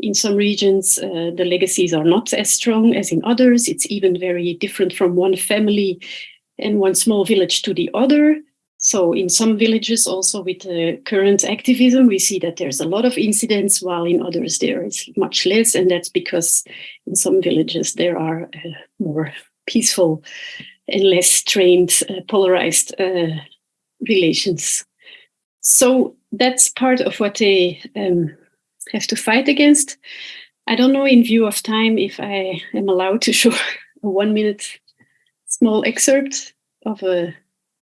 In some regions, uh, the legacies are not as strong as in others. It's even very different from one family and one small village to the other. So in some villages, also with the current activism, we see that there's a lot of incidents, while in others there is much less. And that's because in some villages there are uh, more peaceful and less trained, uh, polarized uh, relations. So that's part of what they um, have to fight against. I don't know in view of time if I am allowed to show a one minute small excerpt of a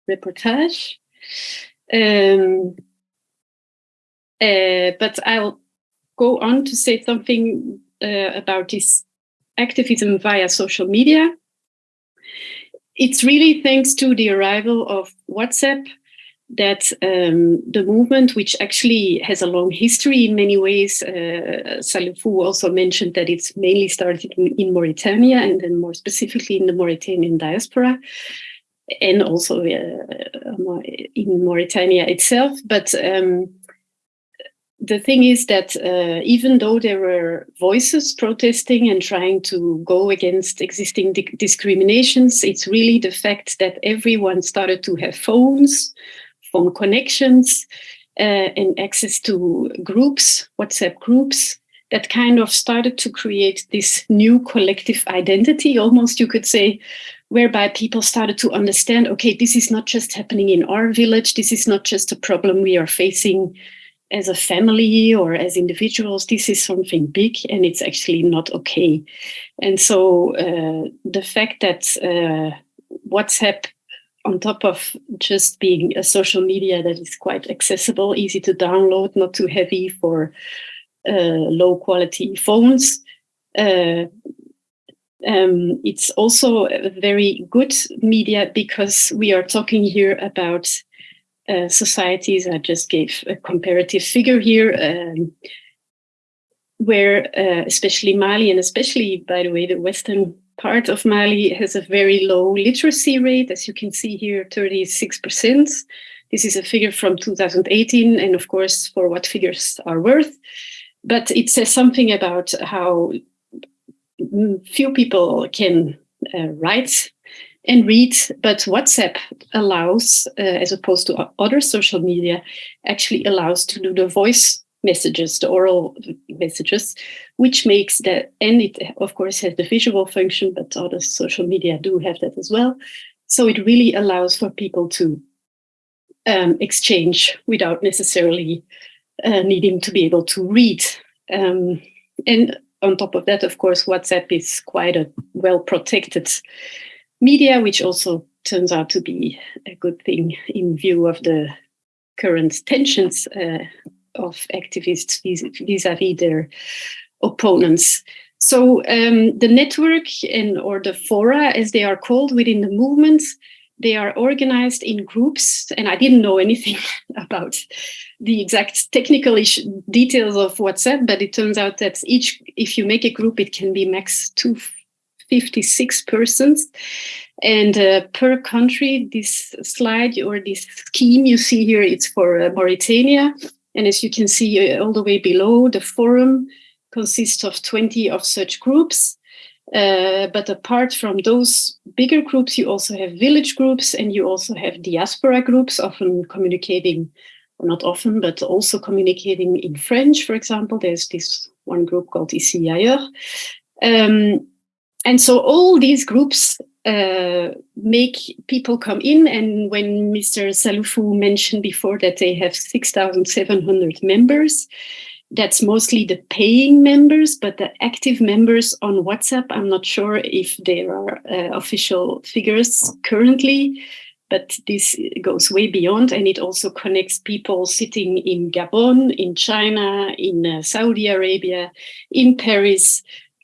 reportage. Um, uh, but I'll go on to say something uh, about this activism via social media. It's really thanks to the arrival of WhatsApp that um, the movement, which actually has a long history in many ways, uh, Salifou also mentioned that it's mainly started in, in, Mauritania and then more specifically in the Mauritanian diaspora and also uh, in Mauritania itself. But um, the thing is that uh, even though there were voices protesting and trying to go against existing discriminations, it's really the fact that everyone started to have phones, phone connections, uh, and access to groups, WhatsApp groups, that kind of started to create this new collective identity, almost you could say, whereby people started to understand, okay, this is not just happening in our village. This is not just a problem we are facing as a family or as individuals, this is something big and it's actually not okay. And so uh, the fact that uh, WhatsApp, on top of just being a social media that is quite accessible, easy to download, not too heavy for uh, low quality phones, uh, um, it's also a very good media because we are talking here about uh, societies. I just gave a comparative figure here, um, where uh, especially Mali and especially, by the way, the western part of Mali has a very low literacy rate, as you can see here, 36%. This is a figure from 2018, and of course, for what figures are worth. But it says something about how few people can uh, write and read, but WhatsApp allows, uh, as opposed to other social media, actually allows to do the voice messages, the oral messages, which makes that, and it of course has the visual function, but other social media do have that as well. So it really allows for people to um, exchange without necessarily uh, needing to be able to read. Um, and on top of that, of course, WhatsApp is quite a well protected media, which also turns out to be a good thing in view of the current tensions uh, of activists vis-a-vis their opponents. So um, the network and or the fora, as they are called within the movement, they are organized in groups, and I didn't know anything about the exact technical details of WhatsApp, but it turns out that each, if you make a group, it can be max 256 persons. And uh, per country, this slide or this scheme you see here, it's for uh, Mauritania. And as you can see uh, all the way below, the forum consists of 20 of such groups. Uh, but apart from those bigger groups, you also have village groups and you also have diaspora groups, often communicating, not often, but also communicating in French, for example. There's this one group called Ici Ailleurs. Um, and so all these groups uh, make people come in. And when Mr. Salifou mentioned before that they have 6,700 members, that's mostly the paying members, but the active members on WhatsApp, I'm not sure if there are uh, official figures currently, but this goes way beyond and it also connects people sitting in Gabon, in China, in uh, Saudi Arabia, in Paris,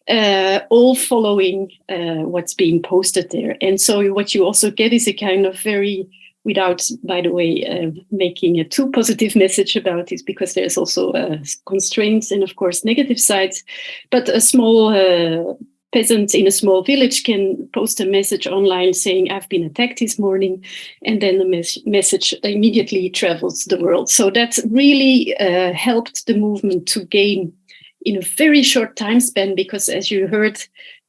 uh, all following uh, what's being posted there. And so what you also get is a kind of very without, by the way, uh, making a too positive message about it, because there's also uh, constraints and, of course, negative sides. But a small uh, peasant in a small village can post a message online saying, I've been attacked this morning, and then the mes message immediately travels the world. So that really uh, helped the movement to gain in a very short time span, because as you heard,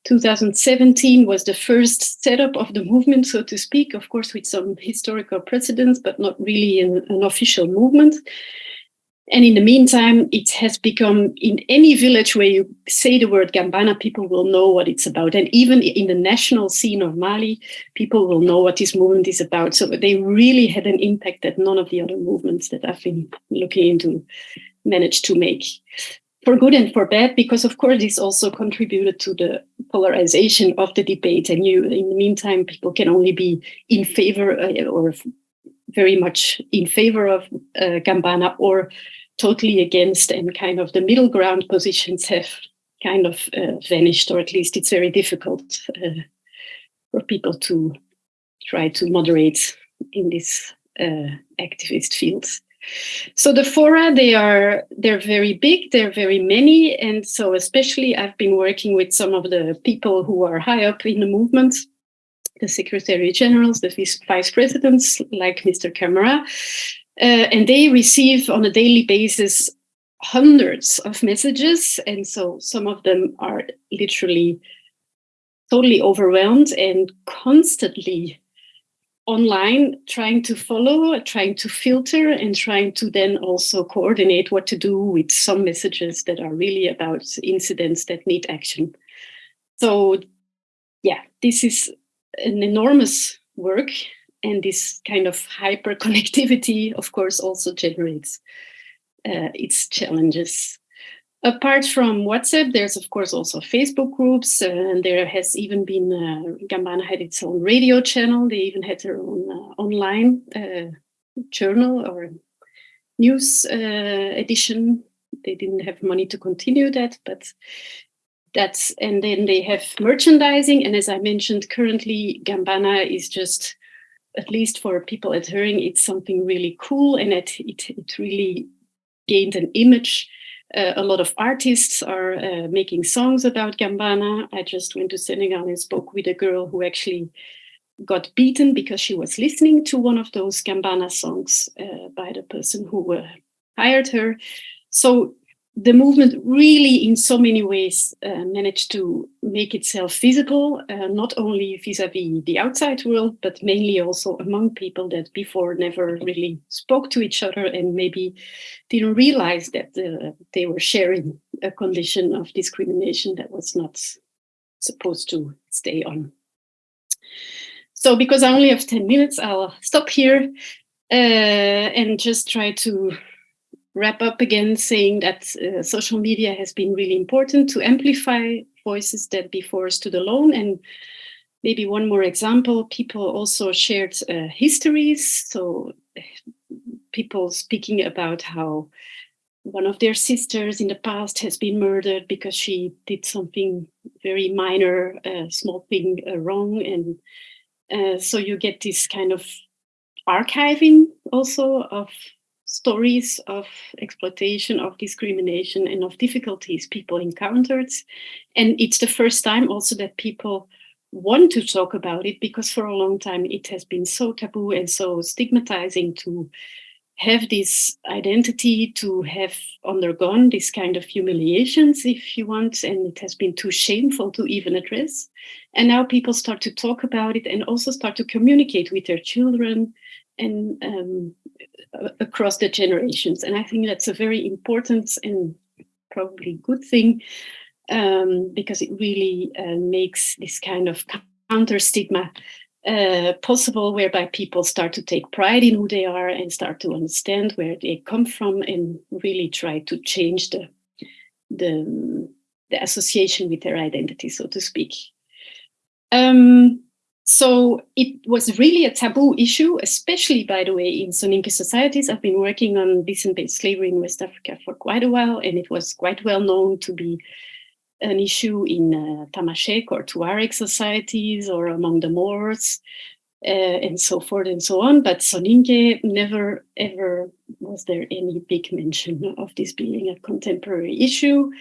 2017 was the first setup of the movement, so to speak, of course, with some historical precedents, but not really an, an official movement. And in the meantime, it has become in any village where you say the word Gambana, people will know what it's about. And even in the national scene of Mali, people will know what this movement is about. So they really had an impact that none of the other movements that I've been looking into managed to make for good and for bad, because of course this also contributed to the polarization of the debate. And you, in the meantime, people can only be in favor uh, or very much in favor of uh, Gambana or totally against, and kind of the middle ground positions have kind of uh, vanished, or at least it's very difficult uh, for people to try to moderate in this uh, activist fields. So the fora, they are they're very big, they're very many, and so especially I've been working with some of the people who are high up in the movement, the secretary generals, the vice presidents, like Mr. Camara, uh, and they receive on a daily basis hundreds of messages, and so some of them are literally totally overwhelmed and constantly online trying to follow, trying to filter, and trying to then also coordinate what to do with some messages that are really about incidents that need action. So, yeah, this is an enormous work. And this kind of hyper connectivity, of course, also generates uh, its challenges. Apart from WhatsApp, there's of course also Facebook groups, uh, and there has even been uh, Gambana had its own radio channel. They even had their own uh, online uh, journal or news uh, edition. They didn't have money to continue that, but that's and then they have merchandising. And as I mentioned, currently Gambana is just at least for people at adhering, it's something really cool and it, it, it really gained an image. Uh, a lot of artists are uh, making songs about Gambana. I just went to Senegal and spoke with a girl who actually got beaten because she was listening to one of those Gambana songs uh, by the person who uh, hired her. So the movement really in so many ways uh, managed to make itself visible, uh, not only vis-a-vis the outside world, but mainly also among people that before never really spoke to each other and maybe didn't realize that uh, they were sharing a condition of discrimination that was not supposed to stay on. So because I only have 10 minutes, I'll stop here uh, and just try to wrap up again saying that uh, social media has been really important to amplify voices that before stood alone. And maybe one more example, people also shared uh, histories. So people speaking about how one of their sisters in the past has been murdered because she did something very minor, uh, small thing uh, wrong. And uh, so you get this kind of archiving also of stories of exploitation, of discrimination, and of difficulties people encountered. And it's the first time also that people want to talk about it because for a long time it has been so taboo and so stigmatizing to have this identity, to have undergone this kind of humiliations, if you want, and it has been too shameful to even address. And now people start to talk about it and also start to communicate with their children and um, across the generations. And I think that's a very important and probably good thing um, because it really uh, makes this kind of counter stigma uh, possible, whereby people start to take pride in who they are and start to understand where they come from and really try to change the the, the association with their identity, so to speak. Um, so it was really a taboo issue, especially, by the way, in Soninke societies. I've been working on descent-based slavery in West Africa for quite a while, and it was quite well known to be an issue in uh, Tamashek or Tuareg societies or among the Moors uh, and so forth and so on. But Soninke never ever was there any big mention of this being a contemporary issue.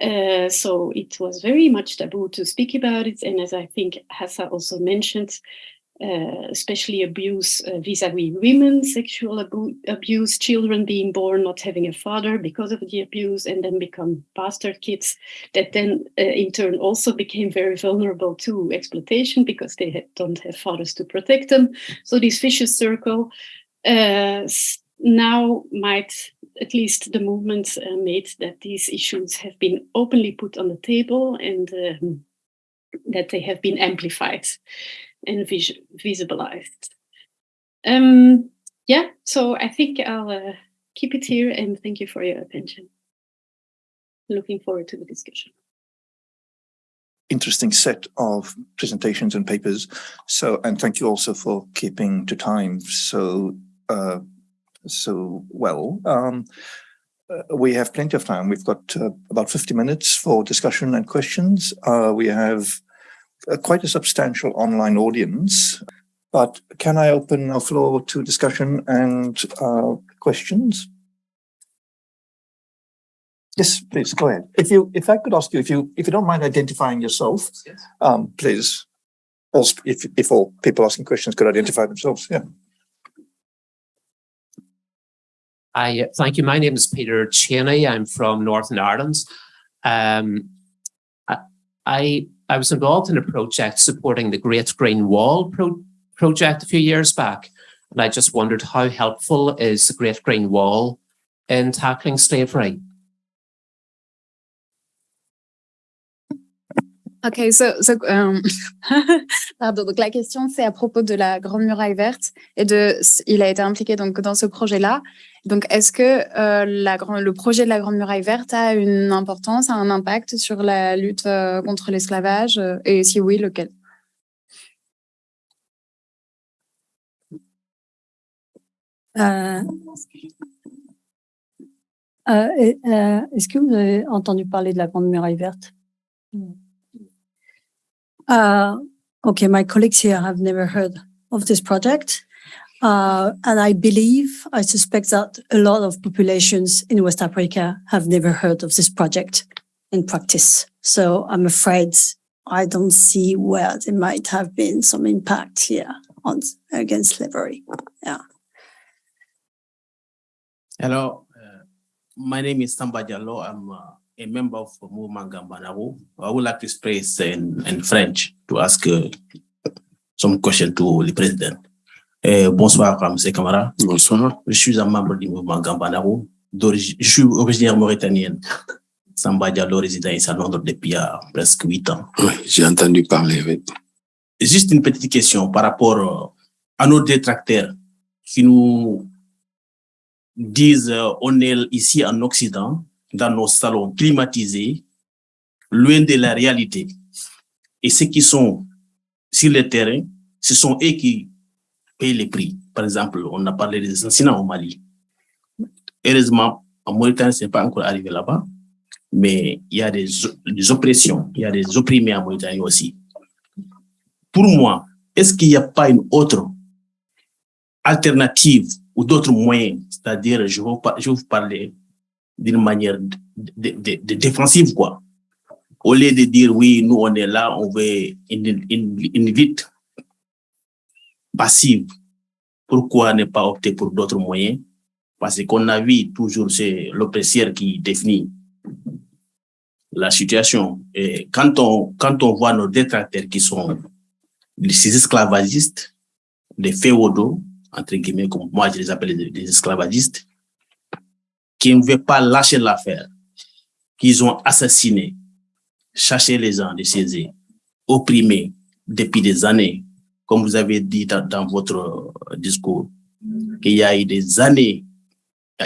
Uh, so it was very much taboo to speak about it. And as I think Hassa also mentioned, uh, especially abuse uh, vis-a-vis -vis women, sexual abu abuse, children being born not having a father because of the abuse and then become bastard kids that then uh, in turn also became very vulnerable to exploitation because they had, don't have fathers to protect them. So this vicious circle uh, now might at least the movement uh, made that these issues have been openly put on the table and um, that they have been amplified and vis visibilized. Um, yeah, so I think I'll uh, keep it here and thank you for your attention. Looking forward to the discussion. Interesting set of presentations and papers. So, and thank you also for keeping to time. So, uh, so well. Um, uh, we have plenty of time. We've got uh, about 50 minutes for discussion and questions. Uh, we have quite a substantial online audience, but can I open our floor to discussion and uh, questions? Yes, please go ahead. If you, if I could ask you, if you, if you don't mind identifying yourself, yes. um, please. Also, if if all people asking questions could identify themselves, yeah. I thank you. My name is Peter Cheney. I'm from Northern Ireland. Um, I, I was involved in a project supporting the Great Green Wall pro project a few years back, and I just wondered how helpful is the Great Green Wall in tackling slavery? Okay, so, so um, pardon. Donc la question c'est à propos de la Grande Muraille Verte et de, il a été impliqué donc dans ce projet-là. Donc est-ce que euh, la, le projet de la Grande Muraille Verte a une importance, a un impact sur la lutte euh, contre l'esclavage euh, et si oui, lequel? Euh, euh, Est-ce que vous avez entendu parler de la Grande Muraille Verte? Uh, okay, my colleagues here have never heard of this project. Uh, and I believe, I suspect that a lot of populations in West Africa have never heard of this project in practice. So I'm afraid I don't see where there might have been some impact here on against slavery. Yeah. Hello, uh, my name is Samba Diallo. I'm uh, a member of Movement Gambanaru. I would like to express in, in French to ask uh, some question to the president. Euh, bonsoir, M. Kamara. Bonsoir. Je suis un membre du mouvement Gambanaru. Je suis originaire mauritanienne. Samba Diallo, résident ici à Londres depuis euh, presque huit ans. Oui, j'ai entendu parler. oui. Juste une petite question par rapport euh, à nos détracteurs qui nous disent euh, on est ici en Occident, dans nos salons climatisés, loin de la réalité. Et ceux qui sont sur le terrain, ce sont eux qui payent les prix. Par exemple, on a parlé des assassinats au Mali. Heureusement, en Mauritanie, ce n'est pas encore arrivé là-bas, mais il y a des, oppressions, il y a des opprimés en Mauritanie aussi pour moi, est-ce qu'il n'y a pas une autre alternative ou d'autres moyens? C'est-à-dire, je je vais vous parler d'une manière de, de- de- défensive, quoi. Au lieu de dire, oui, nous, on est là, on veut une, une, une lutte passive. Pourquoi ne pas opter pour d'autres moyens? Parce qu'on a vu toujours, c'est l'oppresseur qui définit la situation. Et quand on, quand on voit nos détracteurs qui sont ces esclavagistes, les féodaux, entre guillemets, comme moi je les appelle des, des esclavagistes, qui ne veulent pas lâcher l'affaire, qu'ils ont assassiné, cherché les gens de chez eux, opprimés depuis des années, comme vous avez dit dans, votre euh, discours, qu'il y a eu des années,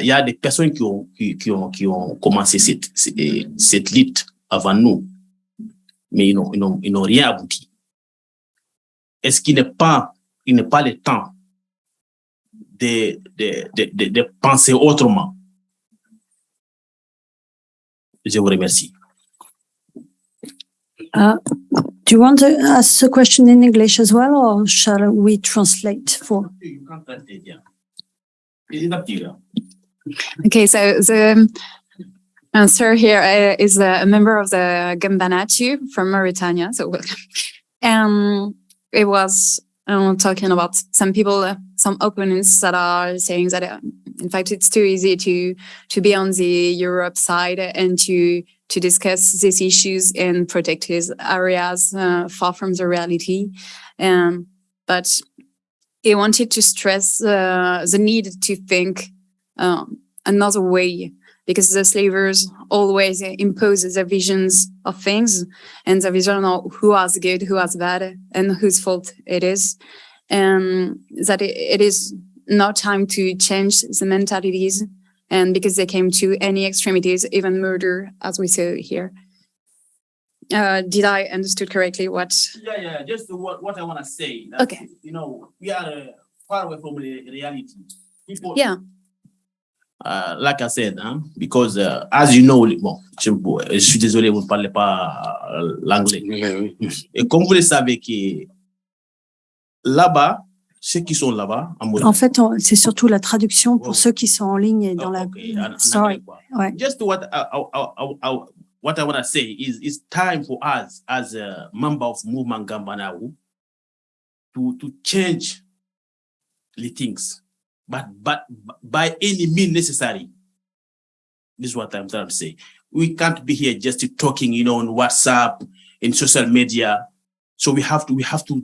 il y a des personnes qui ont, qui, ont, qui ont commencé cette, cette, lutte avant nous, mais ils n'ont, rien abouti. Est-ce qu'il n'est pas, il n'est pas le temps de, de, de, de penser autrement? Je vous remercie. Uh, do you want to ask the question in English as well, or shall we translate for? Okay, so the answer here uh, is a member of the Gambanatu from Mauritania. So, welcome. um, it was uh, talking about some people, uh, some opponents that are saying that, uh, in fact, it's too easy to to be on the Europe side and to to discuss these issues in protected areas uh, far from the reality. Um, but he wanted to stress uh, the need to think um, another way because the slavers always impose their visions of things and the vision of who was good, who was bad, and whose fault it is. And that it, it is now time to change the mentalities and because they came to any extremities, even murder, as we say here. Uh, did I understood correctly what? Yeah, yeah, just what, what I want to say. that, Okay. You know, we are uh, far away from reality. People, Yeah. Uh, like I said, hein, because uh, as you know, bon, je, je suis désolé, vous ne parlez pas euh, l'anglais. Oui, oui. Et comme vous le savez que là-bas, ceux qui sont là-bas, en fait, on- c'est surtout la traduction pour Oh. ceux qui sont en ligne et dans Oh, la. okay, Sorry. Ouais. Just what I, I, I, what I want to say is it's time for us as a member of Movement Gambanaru to to change the things, but but by any means necessary. This is what I'm trying to say. We can't be here just talking, you know, on WhatsApp, in social media. So we have to we have to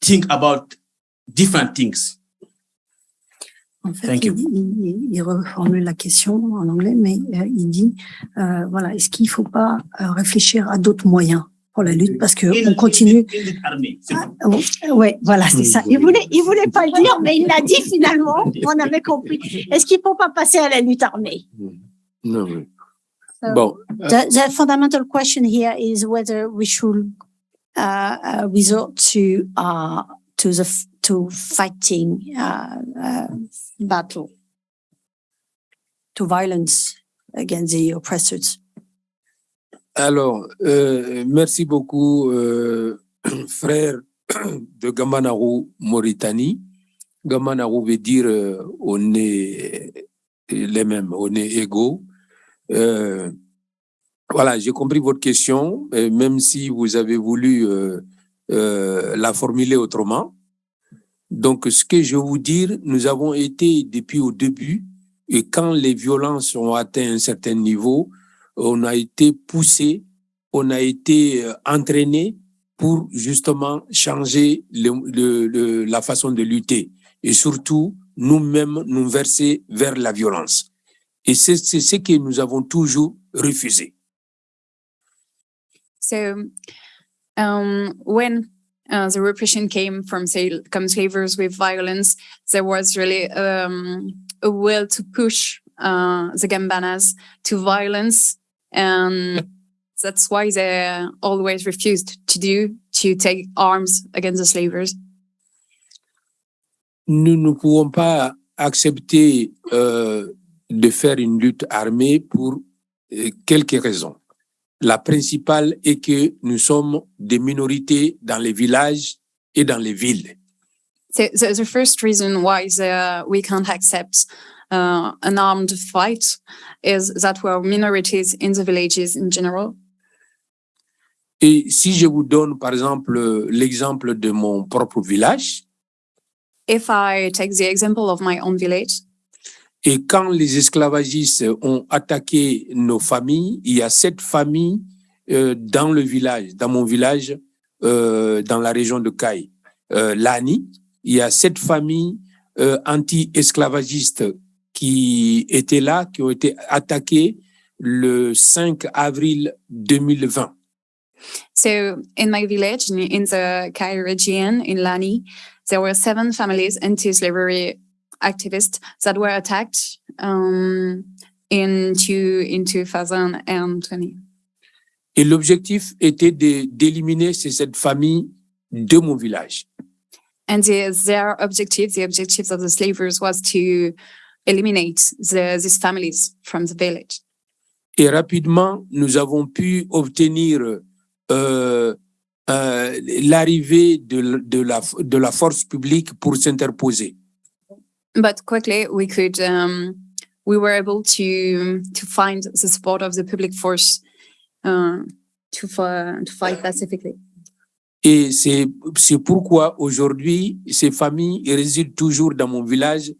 think about different things. En fait, Thank il, you. il- il reformule la question en anglais, mais euh, il dit, euh, voilà, est-ce qu'il ne faut pas euh, réfléchir à d'autres moyens? Pour la lutte parce que Il- on continue. il- il est armé, c'est Ah. Oui, voilà, c'est ça. Il voulait, il voulait pas le dire, mais il l'a dit finalement. On avait compris. Est-ce qu'il faut pas passer à la lutte armée? Non, oui. So- Bon, The, the fundamental question here is whether we should uh, uh, resort to uh, to the to fighting uh, uh, battle, to violence against the oppressors. Alors, euh, merci beaucoup, euh, frère de Gamanaru, Mauritanie. Gamanaru veut dire euh, on est les mêmes, on est égaux. Euh, voilà, j'ai compris votre question, même si vous avez voulu euh, euh, la formuler autrement. Donc, ce que je veux vous dire, nous avons été depuis au début, et quand les violences ont atteint un certain niveau, on a été poussé, on a été euh, entraîné pour justement changer le- le- le- la façon de lutter et surtout nous-mêmes nous verser vers la violence. Et c'est ce que nous avons toujours refusé. So, um, when uh, the repression came from, come slavers with violence, there was really um, a will to push uh, the Gambanas to violence, Um, and that's why they always refused to do to take arms against the slavers. Nous ne pouvons pas accepter euh, de faire une lutte armée pour euh, quelques raisons. La principale est que nous sommes des minorités dans les villages et dans les villes. So, so the first reason why the, we can't accept uh, an armed fight is that we're minorities in the villages in general? Et si je vous donne, par exemple, l'exemple de mon propre village, If I take the example of my own village, et quand les esclavagistes ont attaqué nos familles, il y a sept familles euh, dans le village, dans mon village, euh, dans la région de Caille, euh, Lani, il y a sept familles anti-esclavagistes qui étaient là, qui ont été attaquées le 5 avril 2020. So in my village, in, in the Kai region in Lani, there were seven families anti-slavery activists that were attacked um, in, two, in 2020. Et l'objectif était d'éliminer ces sept familles de mon village. And the, their objective, the objectives of the slavers was to eliminate the, these families from the village. Et rapidement, nous avons pu obtenir euh, euh, l'arrivée de, de, la, de la force publique pour s'interposer. But quickly we could, um, we were able to, to find the support of the public force uh, to, to fight pacifically. Et c'est pourquoi aujourd'hui, ces familles résident toujours dans mon village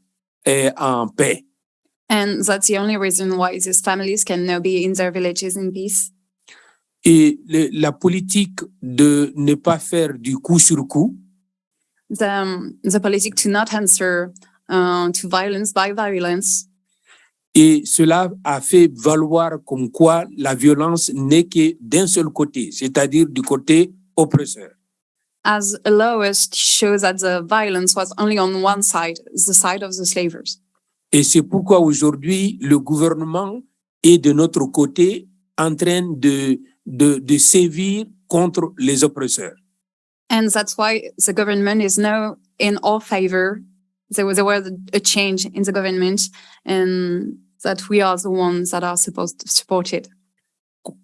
et en paix. And that's the only reason why these families can now be in their villages in peace. Et le- la politique de ne pas faire du coup sur coup, The, um, the politic to not answer uh, to violence by violence. et cela a fait valoir comme quoi la violence n'est que d'un seul côté, c'est-à-dire du côté oppresseur. As allow us to show that the violence was only on one side, the side of the slavers. Et c'est pourquoi aujourd'hui, le gouvernement est de notre côté en train de, de, de sévir contre les oppresseurs. And that's why the government is now in our favor. There was, there was a change in the government and that we are the ones that are supposed to support it.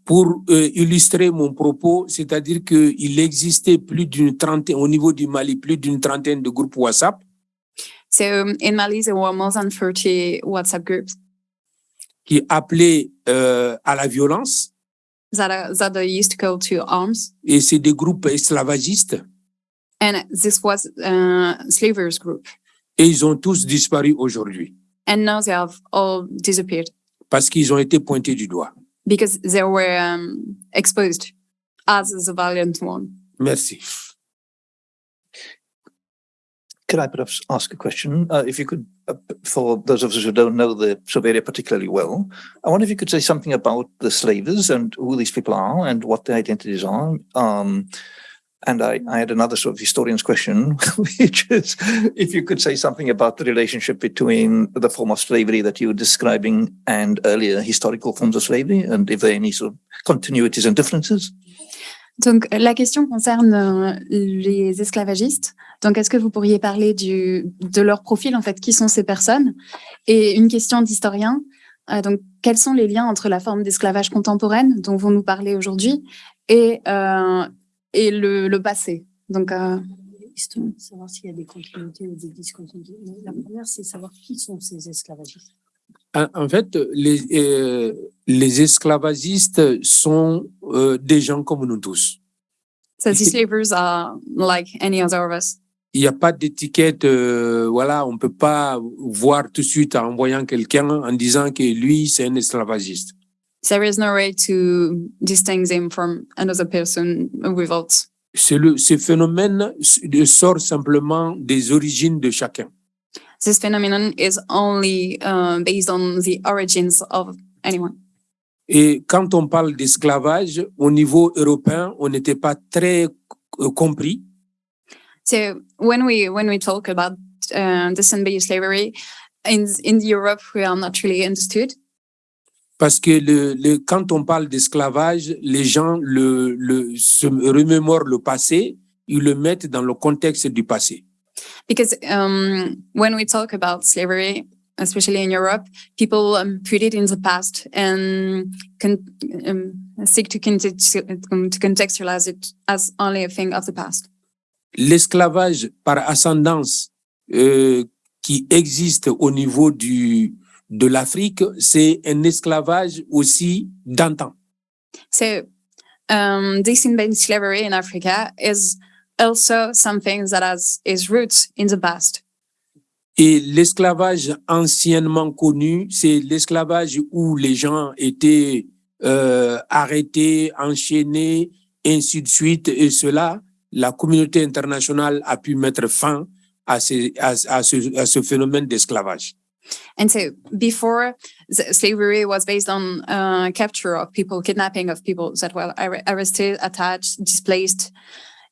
Pour euh, illustrer mon propos, c'est-à-dire qu'il existait plus d'une trentaine, au niveau du Mali, plus d'une trentaine de groupes WhatsApp So um, in Mali, there were more than 30 WhatsApp groups qui appelaient euh, à la violence that are, that are used to call to arms. et c'est des groupes esclavagistes And this was a slavers group. et ils ont tous disparu aujourd'hui And now they have all disappeared parce qu'ils ont été pointés du doigt. Because they were um, exposed as the valiant one. Merci. Could I perhaps ask a question? Uh, if you could, uh, for those of us who don't know the sub particularly well, I wonder if you could say something about the slavers and who these people are and what their identities are. Um, and I, I had another sort of historian's question, which is if you could say something about the relationship between the form of slavery that you were describing and earlier historical forms of slavery, and if there are any sort of continuities and differences? Donc, la question concerne euh, les esclavagistes. Donc, est-ce que vous pourriez parler du, de leur profil, en fait, qui sont ces personnes? Et une question d'historien. euh, donc, quels sont les liens entre la forme d'esclavage contemporaine dont vous nous parlez aujourd'hui et, euh, et le, le passé Donc, euh, savoir s'il y a des continuités ou des discontinuités. La première, c'est savoir qui sont ces esclavagistes. En, en fait, les, euh, les esclavagistes sont euh, des gens comme nous tous. so these slavers are like any other of us. Il n'y a pas d'étiquette, euh, voilà, on peut pas voir tout de suite en voyant quelqu'un en disant que lui, c'est un esclavagiste. There is no way to distinguish them from another person without. Le, ce phénomène sort simplement des origines de chacun. This phenomenon is only uh, based on the origins of anyone. Et quand on parle d'esclavage, au niveau européen, on n'était pas très euh, compris So when we when we talk about uh, descent-based slavery in in Europe, we are not really understood parce que le, le, quand on parle d'esclavage, les gens le, le, se remémorent le passé, ils le mettent dans le contexte du passé. because um, when we talk about slavery, especially in Europe, people um, put it in the past and con- um, seek to, um, to contextualize it as only a thing of the past. L'esclavage par ascendance euh, qui existe au niveau du, de l'Afrique, c'est un esclavage aussi d'antan. So, um, descent-based slavery in Africa is also something that has its roots in the past. Et l'esclavage anciennement connu, c'est l'esclavage où les gens étaient euh, arrêtés, enchaînés, ainsi de suite. Et cela, la communauté internationale a pu mettre fin à, ces- à- à ce, à ce phénomène d'esclavage. And so before the slavery was based on uh, capture of people, kidnapping of people that were arre- arrested, attached, displaced.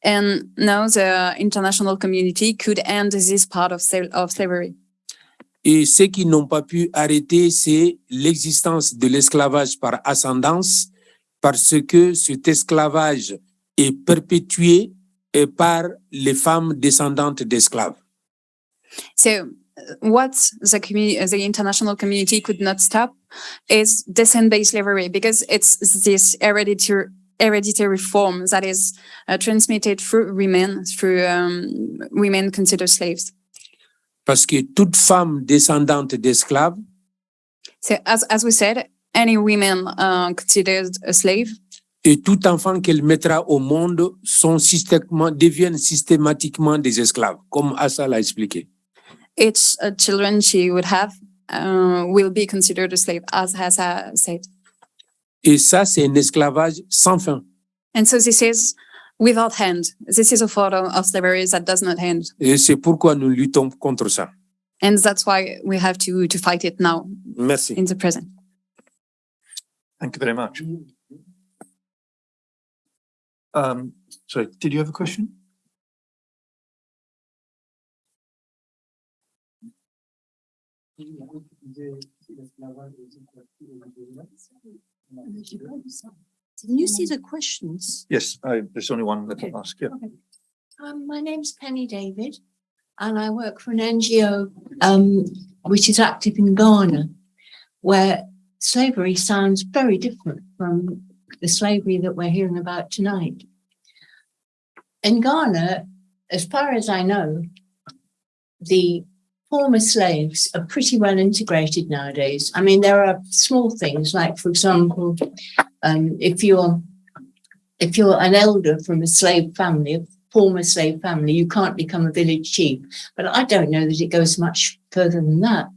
And now the international community could end this part of, of slavery. Et ceux qui n'ont pas pu arrêter, c'est l'existence de l'esclavage par ascendance, parce que cet esclavage est perpétué euh, par les femmes descendantes d'esclaves. So what the the international community could not stop is descent-based slavery because it's this hereditary hereditary form that is uh, transmitted through women, through um, women considered slaves. Parce que toute femme descendante d'esclaves So as as we said, any women uh, considered a slave, et tout enfant qu'elle mettra au monde sont systématiquement, deviennent systématiquement des esclaves, comme Assa l'a expliqué. Each uh, children she would have uh, will be considered a slave, as has uh, said. Et ça, c'est un esclavage sans fin. And so this is without hand. This is a photo of slavery that does not end, Et c'est pourquoi nous luttons contre ça. and that's why we have to to fight it now Merci. in the present. Thank you very much. Um, sorry, did you have a question? Can you see the questions? Yes, I, there's only one that Okay. I'll ask, yeah. Um, my name's Penny David and I work for an NGO um, which is active in Ghana, where slavery sounds very different from the slavery that we're hearing about tonight. In Ghana, as far as I know, the former slaves are pretty well integrated nowadays. I mean, there are small things like, for example, um, if you're if you're an elder from a slave family, a former slave family, you can't become a village chief. But I don't know that it goes much further than that.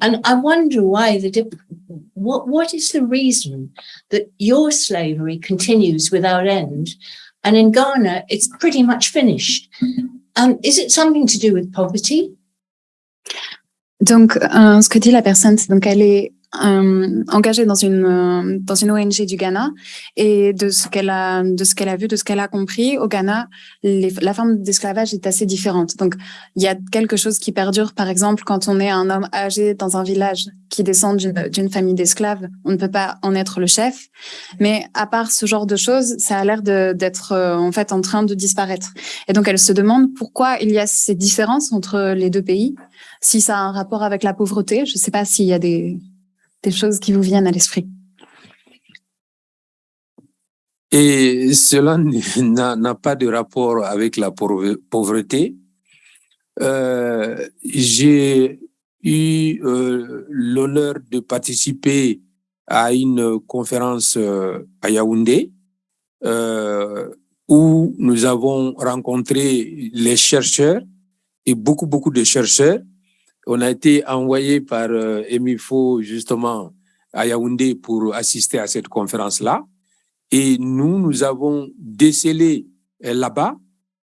And I wonder why the what what is the reason that your slavery continues without end, and in Ghana it's pretty much finished. Um, is it something to do with poverty? Donc, euh, ce que dit la personne, c'est donc elle est euh, engagée dans une euh, dans une ONG du Ghana et de ce qu'elle a de ce qu'elle a vu, de ce qu'elle a compris au Ghana, la forme d'esclavage est assez différente. Donc, il y a quelque chose qui perdure. Par exemple, quand on est un homme âgé dans un village qui descend d'une famille d'esclaves, on ne peut pas en être le chef. Mais à part ce genre de choses, ça a l'air d'être euh, en fait en train de disparaître. Et donc, elle se demande pourquoi il y a ces différences entre les deux pays si ça a un rapport avec la pauvreté. Je ne sais pas s'il y a des, des choses qui vous viennent à l'esprit. Et cela n'a pas de rapport avec la pauvre- pauvreté. Euh, J'ai eu euh, l'honneur de participer à une conférence euh, à Yaoundé où nous avons rencontré les chercheurs et beaucoup, beaucoup de chercheurs. On a été envoyé par euh, Emifo justement à Yaoundé pour assister à cette conférence-là. Et nous, nous avons décelé euh, là-bas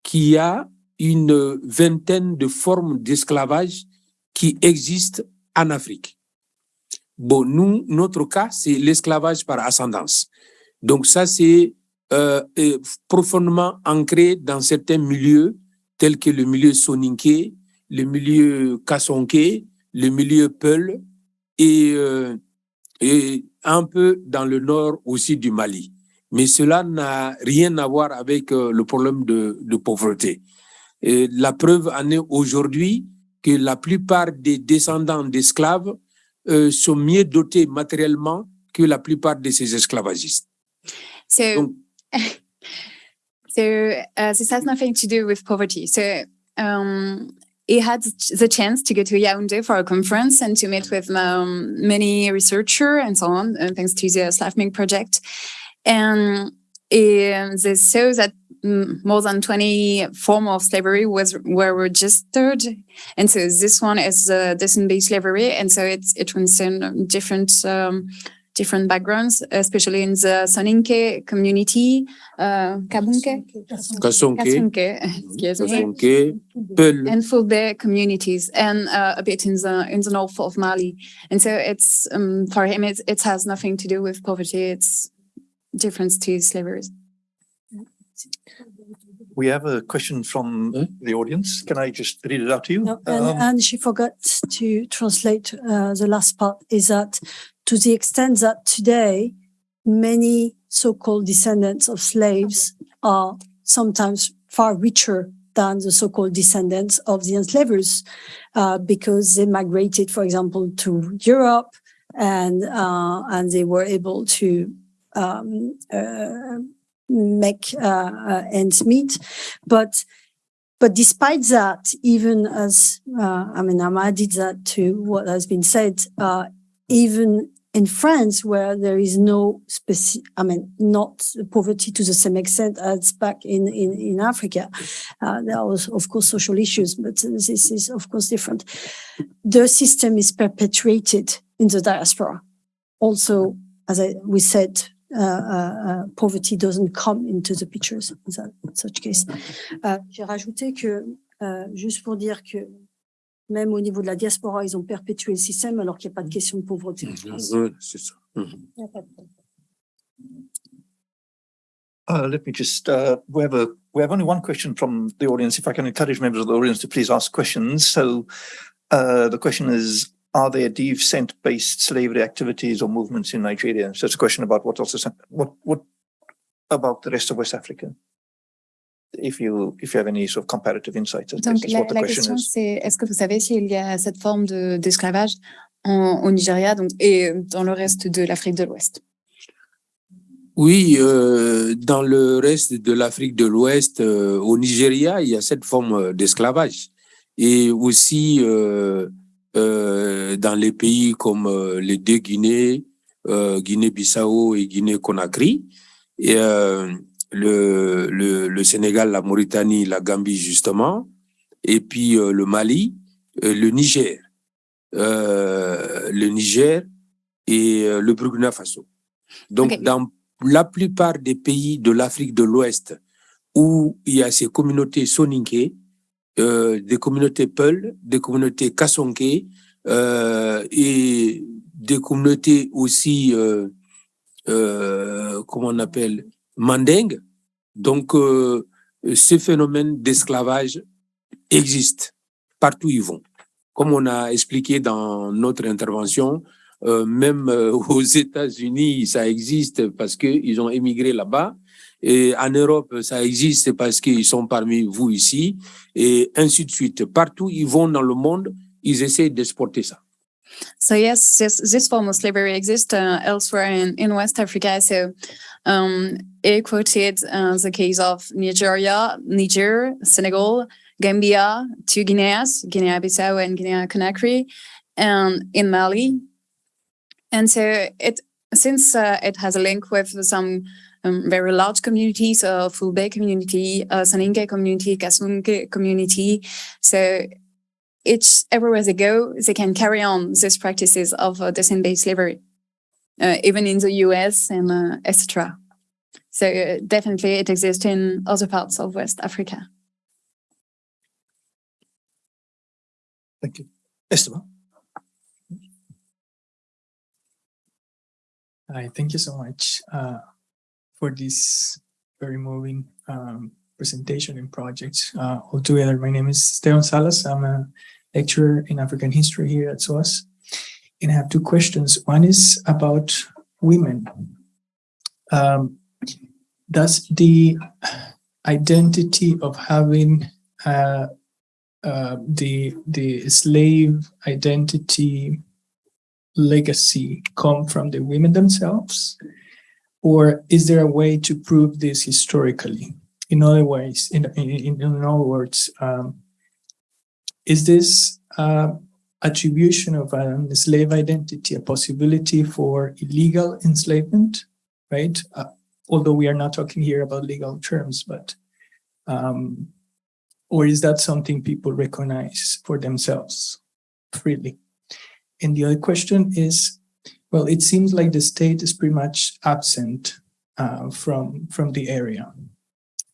qu'il y a une vingtaine de formes d'esclavage qui existent en Afrique. Bon, nous, notre cas, c'est l'esclavage par ascendance. Donc ça, c'est euh, euh, profondément ancré dans certains milieux tels que le milieu soninké, le milieu kassonké, le milieu peul et, euh, et un peu dans le nord aussi du Mali. Mais cela n'a rien à voir avec euh, le problème de, de pauvreté. Et la preuve en est aujourd'hui que la plupart des descendants d'esclaves euh, sont mieux dotés matériellement que la plupart de ces esclavagistes. So, Donc- so uh, this has nothing to do with poverty. So um, he had the chance to go to Yaoundé for a conference and to meet with um, many researchers and so on, uh, thanks to the Slavming project. And um, they saw that mm, more than 20 forms of slavery was were registered. And so this one is uh, descent-based slavery. And so it's, it concerned different um, different backgrounds, especially in the Soninke community, uh, Kabunke, Kassonké, Kasunke, excuse me, Kassonké, Peul. and Fulbe communities, and uh, a bit in the in the north of Mali. And so it's um, for him, it, it has nothing to do with poverty. It's difference to slavery. We have a question from Huh? the audience. Can I just read it out to you? No, and, Um, and she forgot to translate uh, the last part is that to the extent that today many so-called descendants of slaves are sometimes far richer than the so-called descendants of the enslavers uh, because they migrated, for example, to Europe and uh, and they were able to um, uh, make uh, uh, ends meet, but but despite that, even as uh, I mean, I'm added that to what has been said, uh, even in France, where there is no specific, I mean, not poverty to the same extent as back in in, in Africa, uh, there are of course social issues, but this is of course different. The system is perpetuated in the diaspora. Also, as I, we said, uh, uh, uh, poverty doesn't come into the pictures in that, such case. Euh, J'ai rajouté que, euh, juste pour dire que même au niveau de la diaspora, ils ont perpétué le système alors qu'il n'y a pas de question de pauvreté en France. Ouais, c'est ça. Il n'y a pas de problème. Uh, let me just, uh, we have a, we have only one question from the audience. If I can encourage members of the audience to please ask questions. So, uh, the question is, are there descent-based slavery activities or movements in Nigeria? So it's a question about what also, what, what about the rest of West Africa? If you, if you have any sort of comparative insights, I Donc la, what the la question question is. c'est est-ce que vous savez s'il y a cette forme de d'esclavage en- au Nigeria donc et dans le reste de l'Afrique de l'Ouest? Oui, euh, dans le reste de l'Afrique de l'Ouest, euh, au Nigeria, il y a cette forme euh, d'esclavage. Et aussi euh, euh, dans les pays comme euh, les deux Guinées, euh, Guinée-Bissau et Guinée-Conakry, et euh, le, le, le Sénégal, la Mauritanie, la Gambie justement, et puis euh, le Mali, euh, le Niger, euh, le Niger et le Burkina Faso. Donc, dans la plupart des pays de l'Afrique de l'Ouest où il y a ces communautés soninké, des communautés Peul, des communautés Kassonké et des communautés aussi, comment on appelle, Manding. Donc, euh, ce phénomène d'esclavage existe partout où ils vont. Comme on a expliqué dans notre intervention, euh, même euh, aux États-Unis, ça existe parce qu'ils ont émigré là-bas. Et en Europe, ça existe parce qu'ils sont parmi vous ici. Et ainsi de suite. Partout ils vont dans le monde, ils essaient d'exporter ça. So yes, this, this form of slavery exists uh, elsewhere in, in West Africa. So um, he quoted uh, the case of Nigeria, Niger, Senegal, Gambia, two Guineas, Guinea-Bissau and Guinea-Conakry, and in Mali. And so it since uh, it has a link with some um, very large communities, uh, Fulbe community, uh, Saninke community, Kasunke community. So it's everywhere they go, they can carry on these practices of uh, descent-based slavery, uh, even in the US and uh, etc. So uh, definitely it exists in other parts of West Africa. Thank you. Esteban? Hi, thank you so much uh, for this very moving um, presentation and projects Uh, altogether, my name is Esteban Salas. I'm a lecturer in African history here at SOAS. And I have two questions. One is about women. Um, does the identity of having uh, uh, the the slave identity legacy come from the women themselves? Or is there a way to prove this historically? In other ways, in, in, in other words, um, is this uh, attribution of a slave identity a possibility for illegal enslavement, right? Uh, although we are not talking here about legal terms, but um, or is that something people recognize for themselves freely? And the other question is, well, it seems like the state is pretty much absent uh, from, from the area.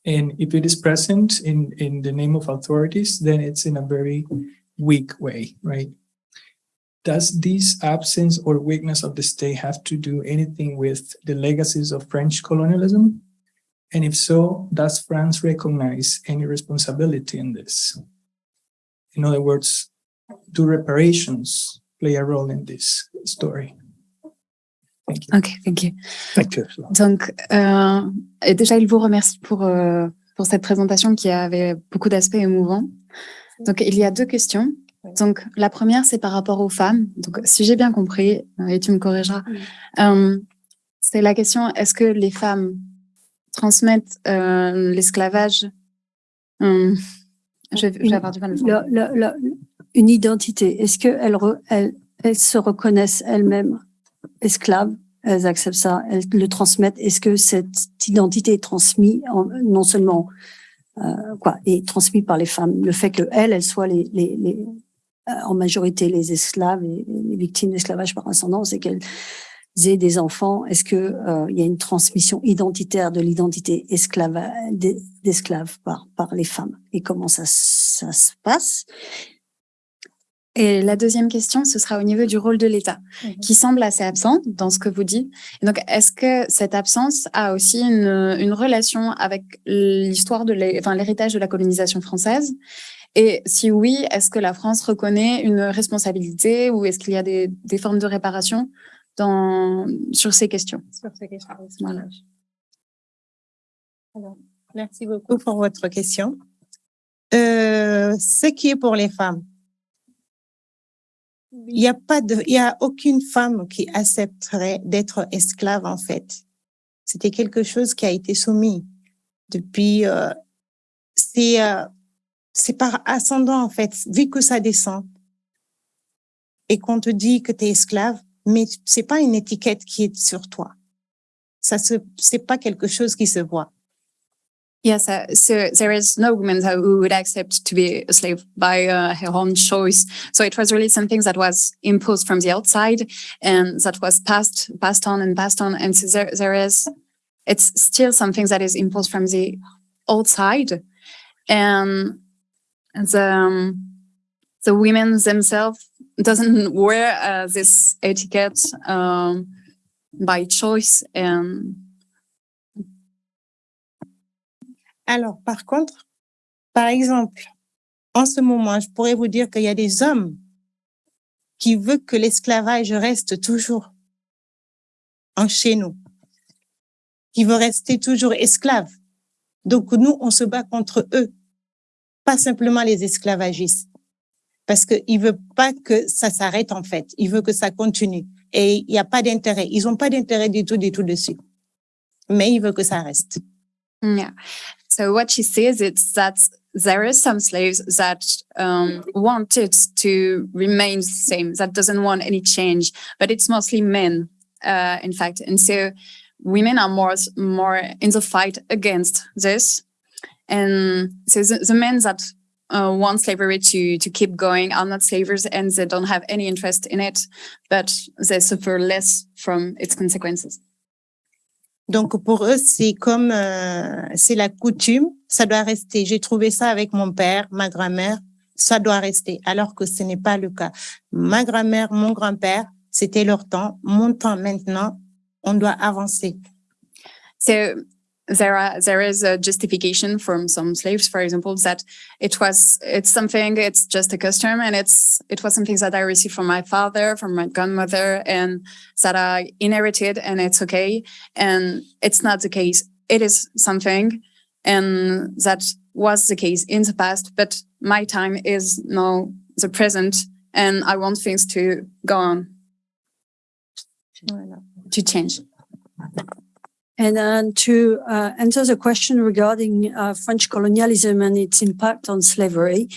And if it is present in, in the name of authorities, then it's in a very weak way, right? Does this absence or weakness of the state have to do anything with the legacies of French colonialism? And if so, does France recognize any responsibility in this? In other words, do reparations play a role in this story? Thank you. Ok, thank you. Thank you. Donc, euh, et déjà, il vous remercie pour, euh, pour cette présentation qui avait beaucoup d'aspects émouvants. Donc, il y a deux questions. Donc, la première, c'est par rapport aux femmes. Donc, si j'ai bien compris, euh, et tu me corrigeras, euh, c'est la question, est-ce que les femmes transmettent euh, l'esclavage? Je, vais- je vais avoir du mal à le La- la- la- une identité. Est-ce qu'elles elles, elles se reconnaissent elles-mêmes? Esclaves Elles acceptent ça, elles le transmettent. Est-ce que cette identité est transmise non seulement euh, quoi est transmise par les femmes? Le fait que elles, elles soient les euh, en majorité les esclaves et les victimes d'esclavage par ascendance et qu'elles aient des enfants. Est-ce que euh, il y a une transmission identitaire de l'identité esclave d'esclaves par par les femmes? Et comment ça ça se passe? Et la deuxième question, ce sera au niveau du rôle de l'État, qui semble assez absent dans ce que vous dites. Et donc, est-ce que cette absence a aussi une, une relation avec l'histoire de l'hé- enfin, l'héritage de la colonisation française? Et si oui, est-ce que la France reconnaît une responsabilité ou est-ce qu'il y a des, des formes de réparation dans, sur ces questions? Voilà. Merci beaucoup pour votre question. Euh, ce qui est pour les femmes, il n'y a pas de, il y a aucune femme qui accepterait d'être esclave en fait. C'était quelque chose qui a été soumis depuis. euh, c'est euh, c'est par ascendant en fait, vu que ça descend et qu'on te dit que tu es esclave, mais c'est pas une étiquette qui est sur toi. Ça se, c'est pas quelque chose qui se voit. Yes, uh, so there is no woman who would accept to be a slave by uh, her own choice. So it was really something that was imposed from the outside and that was passed, passed on and passed on. And so there, there is, it's still something that is imposed from the outside. And the um, the women themselves doesn't wear uh, this etiquette um, by choice and Alors, par contre, par exemple, en ce moment, je pourrais vous dire qu'il y a des hommes qui veulent que l'esclavage reste toujours en chez nous, qui veulent rester toujours esclaves. Donc, nous, on se bat contre eux, pas simplement les esclavagistes, parce qu'ils ne veulent pas que ça s'arrête en fait, ils veulent que ça continue. Et il n'y a pas d'intérêt, ils n'ont pas d'intérêt du tout, du tout dessus. Mais ils veulent que ça reste. So what she says is that there are some slaves that um, wanted to remain the same, that doesn't want any change, but it's mostly men, uh, in fact. And so women are more more in the fight against this. And so the, the men that uh, want slavery to to keep going are not slavers and they don't have any interest in it, but they suffer less from its consequences. Donc pour eux, c'est comme euh, c'est la coutume, ça doit rester. J'ai trouvé ça avec mon père, ma grand-mère, ça doit rester, alors que ce n'est pas le cas. Ma grand-mère, mon grand-père, c'était leur temps. Mon temps maintenant, on doit avancer. There are there is a justification from some slaves, for example, that it was it's something it's just a custom and it's it was something that I received from my father, from my grandmother, and that I inherited, and it's okay. And it's not the case. It is something, and that was the case in the past. But my time is now the present, and I want things to go on to change. And then to uh, answer the question regarding uh, French colonialism and its impact on slavery,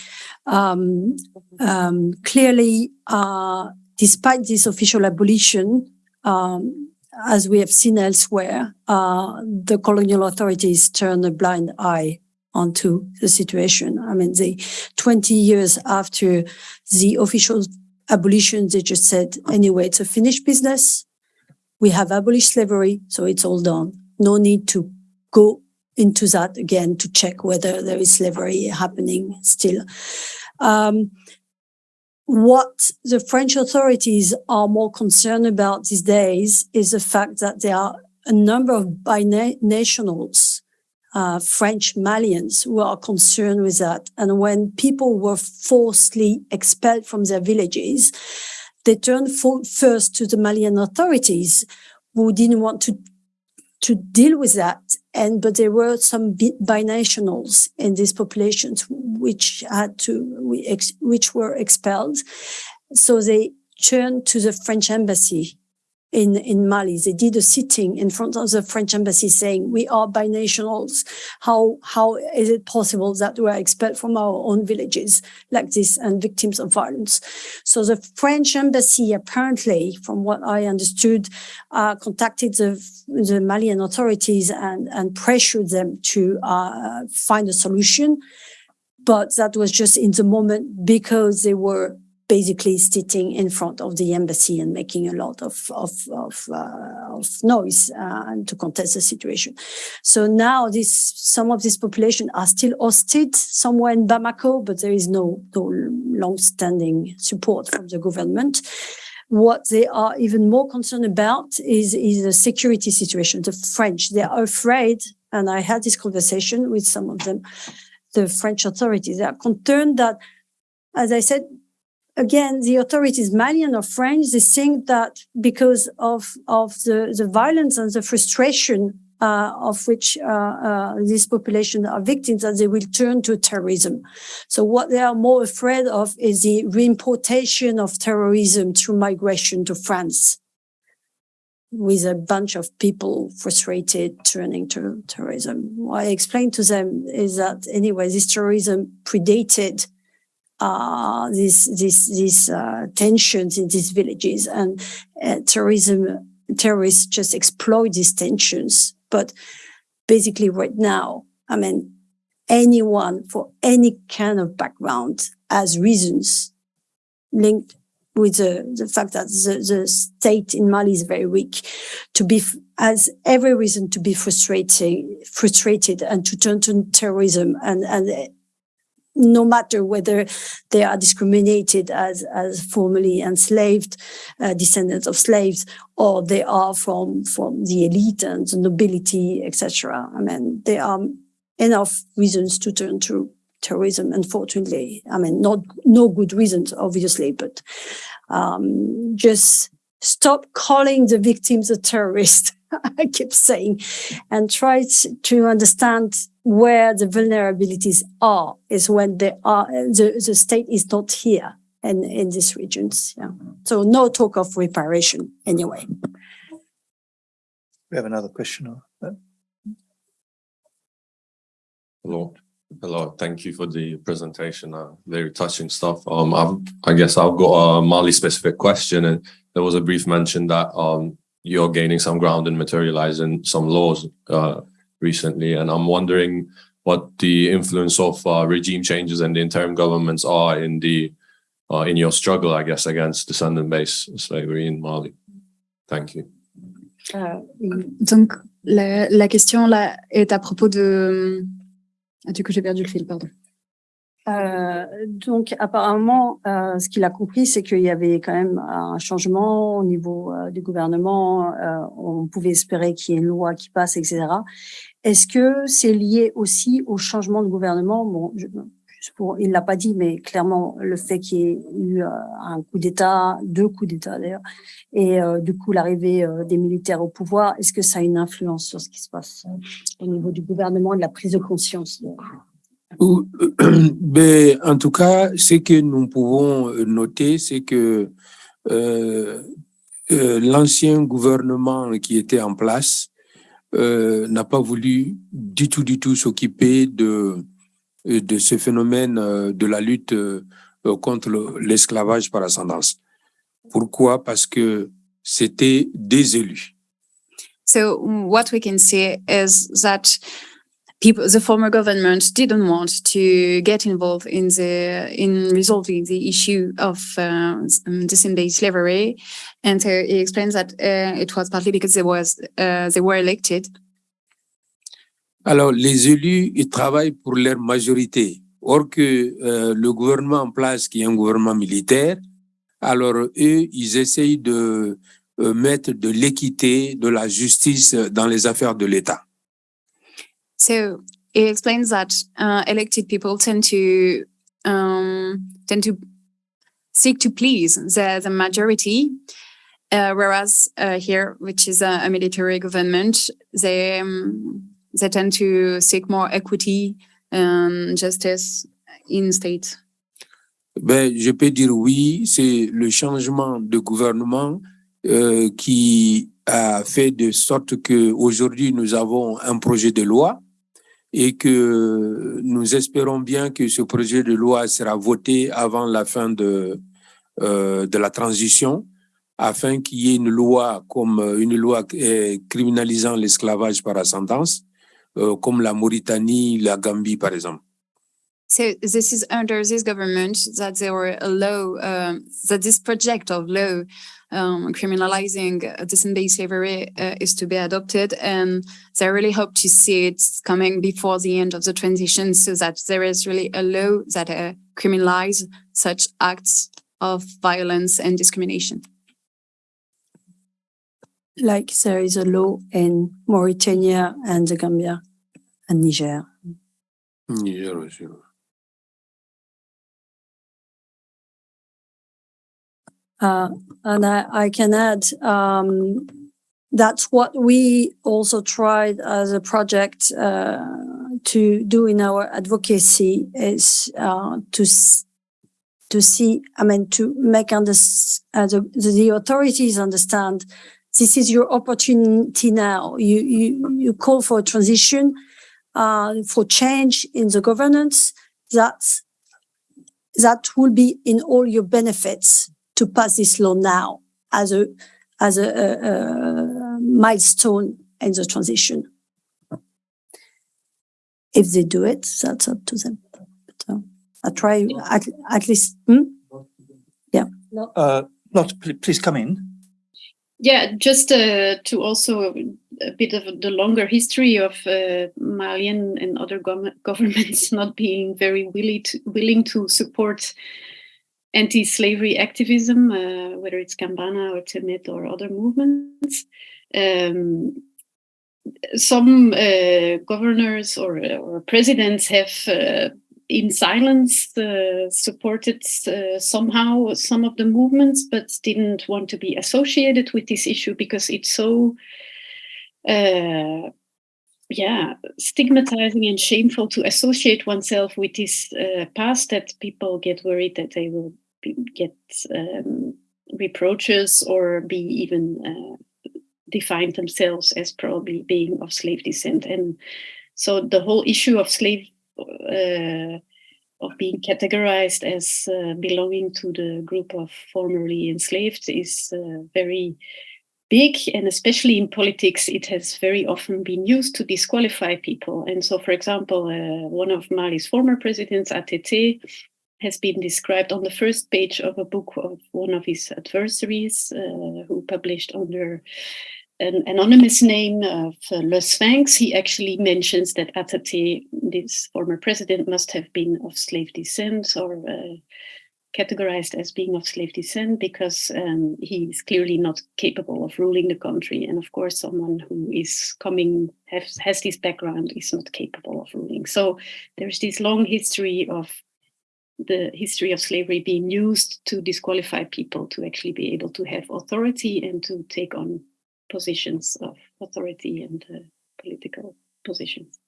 um, um, clearly, uh, despite this official abolition, um, as we have seen elsewhere, uh, the colonial authorities turn a blind eye onto the situation. I mean, the 20 years after the official abolition, they just said, anyway, it's a finished business we have abolished slavery, so it's all done. No need to go into that again to check whether there is slavery happening still. Um, what the French authorities are more concerned about these days is the fact that there are a number of binationals, uh, French Malians, who are concerned with that. And when people were forcibly expelled from their villages, they turned first to the Malian authorities who didn't want to to deal with that. And but there were some binationals in these populations which had to which were expelled. So they turned to the French embassy in, in Mali. They did a sitting in front of the French embassy saying, we are binationals. How, how is it possible that we are expelled from our own villages like this and victims of violence? So the French embassy apparently, from what I understood, uh, contacted the, the Malian authorities and, and pressured them to uh, find a solution. But that was just in the moment because they were basically sitting in front of the embassy and making a lot of of of, uh, of noise uh, to contest the situation. So now this some of this population are still hosted somewhere in Bamako, but there is no no long-standing support from the government. What they are even more concerned about is is the security situation. The French they are afraid, and I had this conversation with some of them. The French authorities they are concerned that, as I said, again, the authorities, Malian or French, they think that because of, of the, the violence and the frustration uh, of which uh, uh, this population are victims, that they will turn to terrorism. So what they are more afraid of is the reimportation of terrorism through migration to France with a bunch of people frustrated turning to terrorism. What I explained to them is that anyway, this terrorism predated uh, these these these uh, tensions in these villages, and uh, terrorism terrorists just exploit these tensions. But basically, right now, I mean, anyone for any kind of background has reasons linked with the, the fact that the, the state in Mali is very weak, to be has every reason to be frustrated, frustrated, and to turn to terrorism and and no matter whether they are discriminated as, as formerly enslaved uh, descendants of slaves or they are from, from the elite and the nobility, etc. I mean, there are enough reasons to turn to terrorism, unfortunately. I mean, not, no good reasons, obviously, but um, just stop calling the victims a terrorist. I keep saying, and try to, to understand where the vulnerabilities are is when they are the, the state is not here in, in these regions. Yeah. So no talk of reparation anyway. We have another question. or- Hello, hello. Thank you for the presentation. Uh, very touching stuff. Um, I've, I guess I've got a Mali specific question, and there was a brief mention that um you're gaining some ground in materializing some laws uh recently, and I'm wondering what the influence of uh, regime changes and the interim governments are in the uh, in your struggle, I guess, against descendant-based slavery in Mali. Thank you. Uh, Donc, la, la question là est à propos de. Ah, du coup, j'ai perdu le fil, pardon. Euh, donc apparemment, euh, ce qu'il a compris, c'est qu'il y avait quand même un changement au niveau euh, du gouvernement. euh, on pouvait espérer qu'il y ait une loi qui passe, etc. Est-ce que c'est lié aussi au changement de gouvernement? Bon, je, pour, il l'a pas dit, mais clairement le fait qu'il y ait eu un coup d'État, deux coups d'État d'ailleurs, et du coup l'arrivée des militaires au pouvoir, est-ce que ça a une influence sur ce qui se passe au niveau du gouvernement et de la prise de conscience ben, en tout cas, ce que nous pouvons euh, noter, c'est que euh, euh, l'ancien gouvernement qui était en place n'a pas voulu du tout, du tout s'occuper de, de ce phénomène de la lutte contre le- l'esclavage par ascendance. Pourquoi? Parce que c'était des élus. So what we can see is that people, the former government didn't want to get involved in the in resolving the issue of uh, um, descent-based slavery, and so he explains that uh, it was partly because they was uh, they were elected. Alors, les élus, ils travaillent pour leur majorité. Or que euh, le gouvernement en place, qui est un gouvernement militaire, alors eux, ils essayent de euh, mettre de l'équité, de la justice dans les affaires de l'État. So he explains that uh, elected people tend to um, tend to seek to please the, the majority, uh, whereas uh, here, which is a, a military government, they um, they tend to seek more equity and justice in state. Ben, je peux dire oui, c'est le changement de gouvernement euh, qui a fait de sorte que aujourd'hui nous avons un projet de loi et que nous espérons bien que ce projet de loi sera voté avant la fin de, euh, de la transition afin qu'il y ait une loi comme une loi criminalisant l'esclavage par ascendance, euh, comme la Mauritanie, la Gambie par exemple. So this is under this government that there were a law, um, that this project of law um, criminalizing uh, descent-based slavery uh, is to be adopted, and so I really hope to see it coming before the end of the transition, so that there is really a law that uh, criminalize such acts of violence and discrimination. like there is a law in Mauritania and the Gambia and Niger. Niger aussi. Uh, and I, I can add, um, that's what we also tried as a project, uh, to do in our advocacy is, uh, to, to see, I mean, to make under, uh, the, the authorities understand this is your opportunity now. You, you, you call for a transition, uh, for change in the governance. That's, that will be in all your benefits to pass this law now as a as a, a, a milestone in the transition. If they do it, that's up to them. But, uh, I try at, at least. hmm? Uh, Lot, please come in. Yeah, just uh, to also a bit of the longer history of uh, Malian and other gov- governments not being very willing to, willing to support anti-slavery activism, uh, whether it's Gambana or Temedt or other movements. Um, some uh, governors or, or presidents have uh, in silence uh, supported uh, somehow some of the movements, but didn't want to be associated with this issue because it's so, yeah, stigmatizing and shameful to associate oneself with this uh, past that people get worried that they will get um, reproaches or be even uh, define themselves as probably being of slave descent. And so the whole issue of slave uh, of being categorized as uh, belonging to the group of formerly enslaved is uh, very big and especially in politics it has very often been used to disqualify people and so for example uh, one of mali's former presidents ATT has been described on the first page of a book of one of his adversaries uh, who published under an anonymous name of uh, Le Sphinx, he actually mentions that ATT, this former president, must have been of slave descent or uh, categorized as being of slave descent because um, he is clearly not capable of ruling the country. And of course, someone who is coming, has, has this background, is not capable of ruling. So there's this long history of the history of slavery being used to disqualify people to actually be able to have authority and to take on positions of authority and uh, political positions.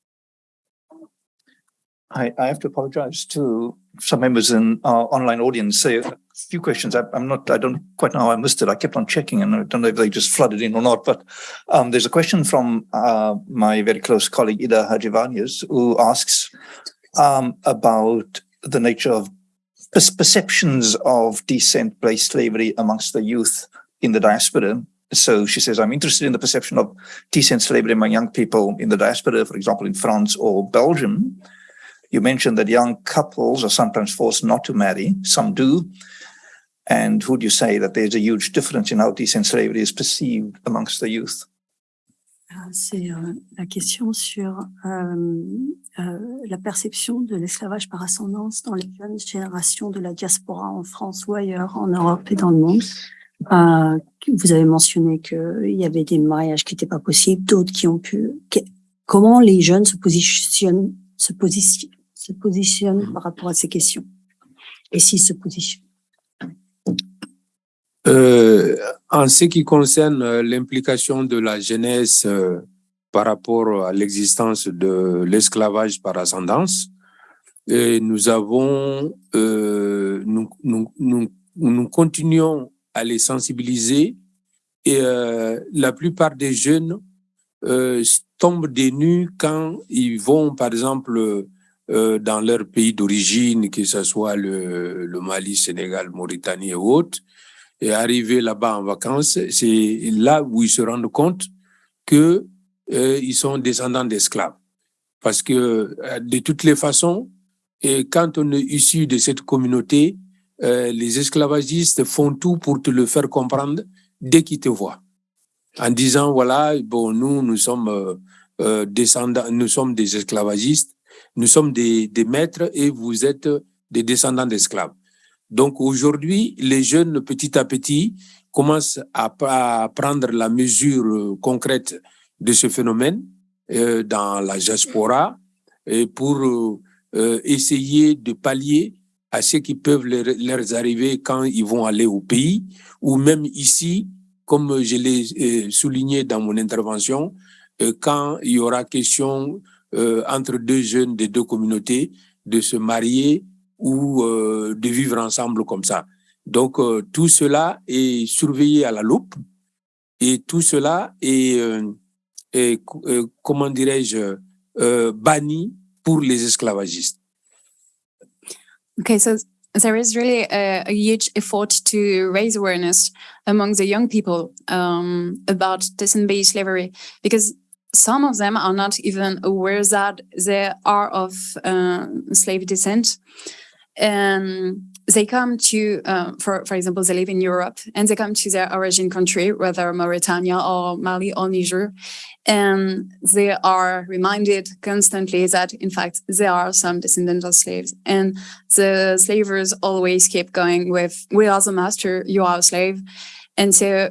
I, I have to apologize to some members in our online audience. Say a few questions. I, am not. I don't quite know how I missed it. I kept on checking, and I don't know if they just flooded in or not. But um, there's a question from uh, my very close colleague Ida Hadjivayanis, who asks um, about the nature of perceptions of descent-based slavery amongst the youth in the diaspora so she says, I'm interested in the perception of descent slavery among young people in the diaspora, for example, in France or Belgium. You mentioned that young couples are sometimes forced not to marry, some do. And would you say that there's a huge difference in how descent slavery is perceived amongst the youth? C'est euh, la question sur euh, euh, la perception de l'esclavage par ascendance dans les jeunes générations de la diaspora en France ou ailleurs, en Europe et dans le monde. Vous avez mentionné qu'il y avait des mariages qui n'étaient pas possibles, d'autres qui ont pu. comment les jeunes se positionnent, se se positionnent par rapport à ces questions? Et s'ils se positionnent? Euh, En ce qui concerne euh, l'implication de la jeunesse euh, par rapport à l'existence de l'esclavage par ascendance, nous avons, nous, continuons à les sensibiliser. Et la plupart des jeunes tombent des nues quand ils vont, par exemple, dans leur pays d'origine, que ce soit le, le, Mali, Sénégal, Mauritanie et autres, et arriver là-bas en vacances, c'est là où ils se rendent compte que euh, ils sont descendants d'esclaves. Parce que euh, de toutes les façons, et quand on est issu de cette communauté, euh, les esclavagistes font tout pour te le faire comprendre dès qu'ils te voient. En disant, voilà, bon, nous, nous sommes euh, euh, descendants, nous sommes des esclavagistes, nous sommes des, des maîtres et vous êtes des descendants d'esclaves. Donc aujourd'hui, les jeunes, petit à petit, commencent à, prendre la mesure concrète de ce phénomène euh, dans la diaspora et pour euh, essayer de pallier à ce qui peuvent leur, arriver quand ils vont aller au pays, ou même ici, comme je l'ai euh, souligné dans mon intervention, euh, quand il y aura question euh, entre deux jeunes des deux communautés de se marier ou euh, de vivre ensemble comme ça. Donc euh, tout cela est surveillé à la loupe et tout cela est, euh, est comment dirais-je, banni pour les esclavagistes. Okay, so there is really a, a, huge effort to raise awareness among the young people um, about descent-based slavery because some of them are not even aware that they are of uh, slave descent. And they come to, uh, for for example, they live in Europe and they come to their origin country, whether Mauritania or Mali or Niger, and they are reminded constantly that in fact there are some descendants of slaves, and the slavers always keep going with "We are the master, you are a slave," and so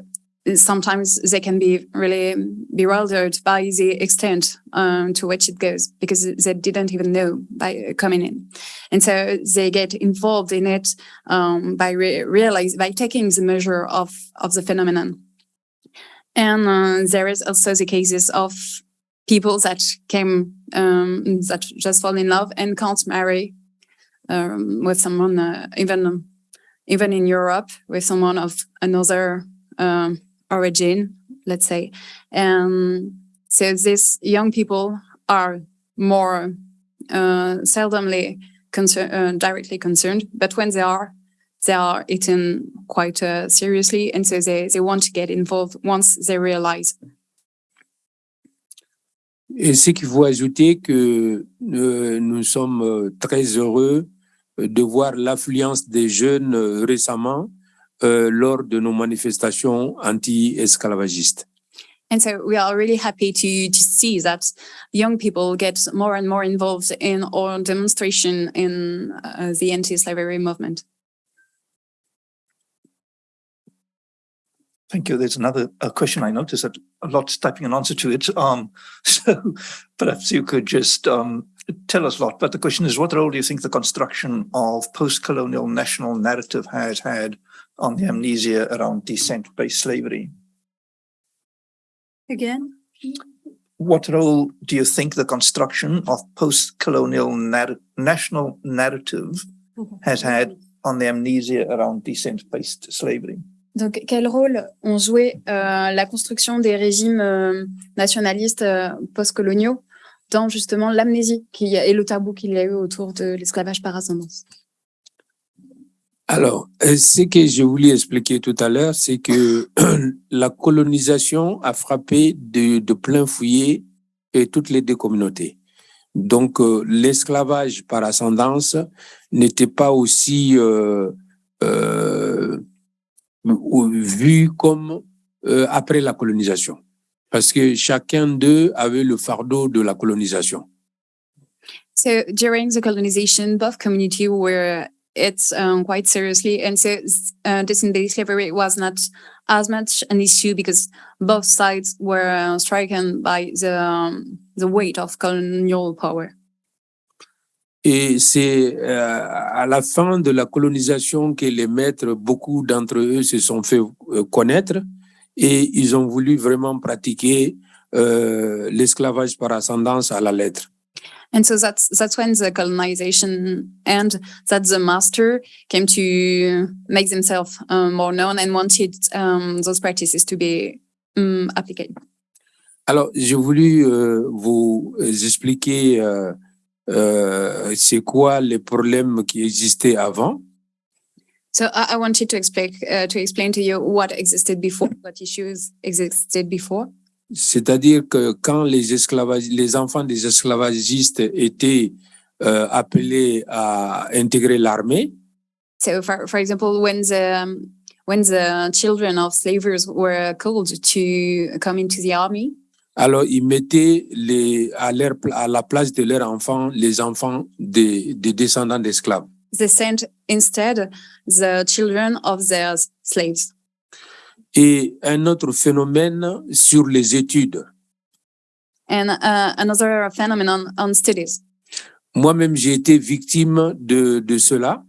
sometimes they can be really bewildered by the extent um, to which it goes because they didn't even know by coming in. And so they get involved in it um, by re realize by taking the measure of, of the phenomenon. And uh, there is also the cases of people that came, um, that just fall in love and can't marry um, with someone, uh, even, even in Europe, with someone of another um, origin, let's say. And so these young people are more uh, seldomly concern, uh, directly concerned, but when they are, they are eaten quite uh, seriously, and so they, they want to get involved once they realize. Et ce qu'il faut ajouter que euh, nous sommes euh, très heureux de voir l'affluence des jeunes euh, récemment euh, lors de nos manifestations anti-esclavagistes. And so we are really happy to, to see that young people get more and more involved in our demonstration in uh, the anti-slavery movement. Thank you. There's another a question I noticed that a lot's typing an answer to it. Um, so perhaps you could just um, tell us a lot. But the question is, what role do you think the construction of post-colonial national narrative has had on the amnesia around descent-based slavery? Again? What role do you think the construction of post-colonial narr national narrative has had on the amnesia around descent-based slavery? Donc, quel rôle ont joué euh, la construction des régimes euh, nationalistes euh, postcoloniaux dans justement l'amnésie et le tabou qu'il y a eu autour de l'esclavage par ascendance? Alors, euh, ce que je voulais expliquer tout à l'heure, c'est que la colonisation a frappé de, de plein fouet et toutes les deux communautés. Donc, euh, l'esclavage par ascendance n'était pas aussi euh, euh, vu comme euh, après la colonisation, parce que chacun d'eux avait le fardeau de la colonisation. So during the colonization, both community were it's um, quite seriously, and so uh, descendant slavery was not as much an issue because both sides were uh, stricken by the um, the weight of colonial power. Et c'est euh, à la fin de la colonisation que les maîtres, beaucoup d'entre eux se sont fait euh, connaître et ils ont voulu vraiment pratiquer euh, l'esclavage par ascendance à la lettre. And so that's that's when the colonization and that the master came to make themselves um, more known and wanted um, those practices to be um, applied. Alors, j'ai voulu euh, vous expliquer euh, euh, c'est quoi les problèmes qui existaient avant. So I, I wanted to explain uh, to explain to you what existed before, what issues existed before. C'est-à-dire que quand les esclavages, les enfants des esclavagistes étaient euh, appelés à intégrer l'armée, So for, for example, when the when the children of slavers were called to come into the army, alors ils mettaient les, à, leur, à la place de leurs enfants les enfants des, des descendants d'esclaves. they sent instead the children of their slaves. Et un autre phénomène sur les études. And uh, another phenomenon on studies. Moi-même, j'ai été victime de, de cela.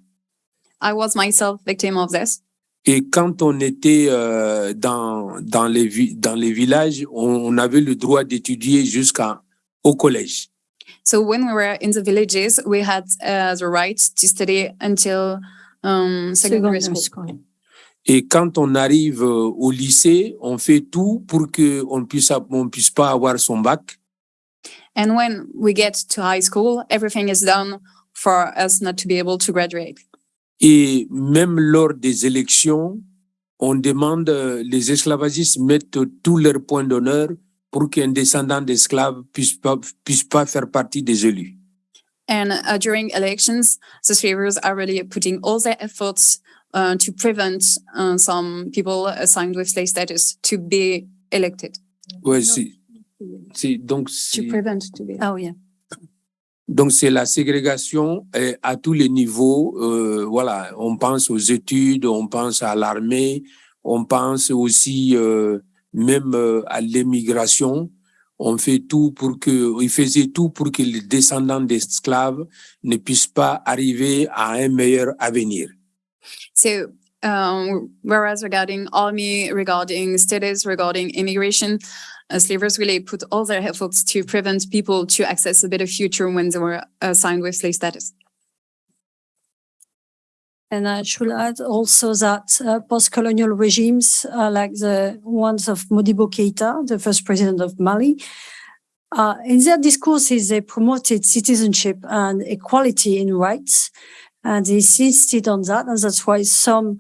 I was myself victim of this. Et quand on était euh, dans, dans, les, dans les villages, on, on avait le droit d'étudier jusqu'au collège. So when we were in the villages, we had uh, the right to study until um, secondary Secondary school. Et quand on arrive euh, au lycée, on fait tout pour qu'on ne puisse, on puisse pas avoir son bac. And when we get to high school, everything is done for us not to be able to graduate. Et même lors des élections, on demande, euh, les esclavagistes mettent tous leurs points d'honneur pour qu'un descendant d'esclaves puisse pas, puisse pas faire partie des élus. And uh, during elections, the slavers are really putting all their efforts uh, to prevent uh, some people assigned with slave status to be elected. Ouais, donc To c'est, prevent to be. Oh, yeah. donc c'est la ségrégation euh, à tous les niveaux. euh, voilà, on pense aux études, on pense à l'armée, on pense aussi euh, même à l'immigration. On fait tout pour que, ils faisaient tout pour que les descendants d'esclaves ne puissent pas arriver à un meilleur avenir. So, um, whereas regarding army, regarding status, regarding immigration, uh, slavers really put all their efforts to prevent people to access a better future when they were assigned with slave status. And I should add also that uh, post-colonial regimes, uh, like the ones of Modibo Keita, the first president of Mali, uh, in their discourses, they promoted citizenship and equality in rights. And they insisted on that. And that's why some,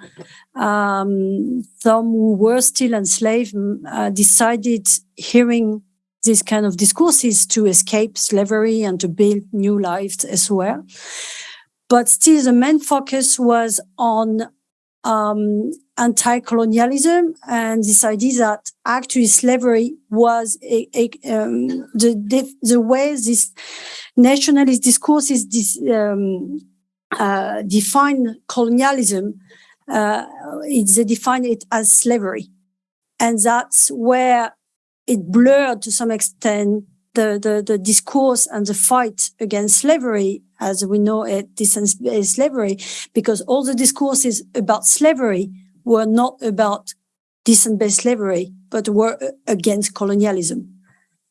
um, some who were still enslaved mm, uh, decided hearing these kind of discourses to escape slavery and to build new lives as well but still the main focus was on um, anti-colonialism and this idea that actually slavery was a, a, um, the, the way this nationalist discourses dis, um, uh, define colonialism. Uh, it, they define it as slavery, and that's where it blurred to some extent the, the, the discourse and the fight against slavery as we know it, descent-based slavery, because all the discourses about slavery were not about descent-based slavery, but were uh, against colonialism.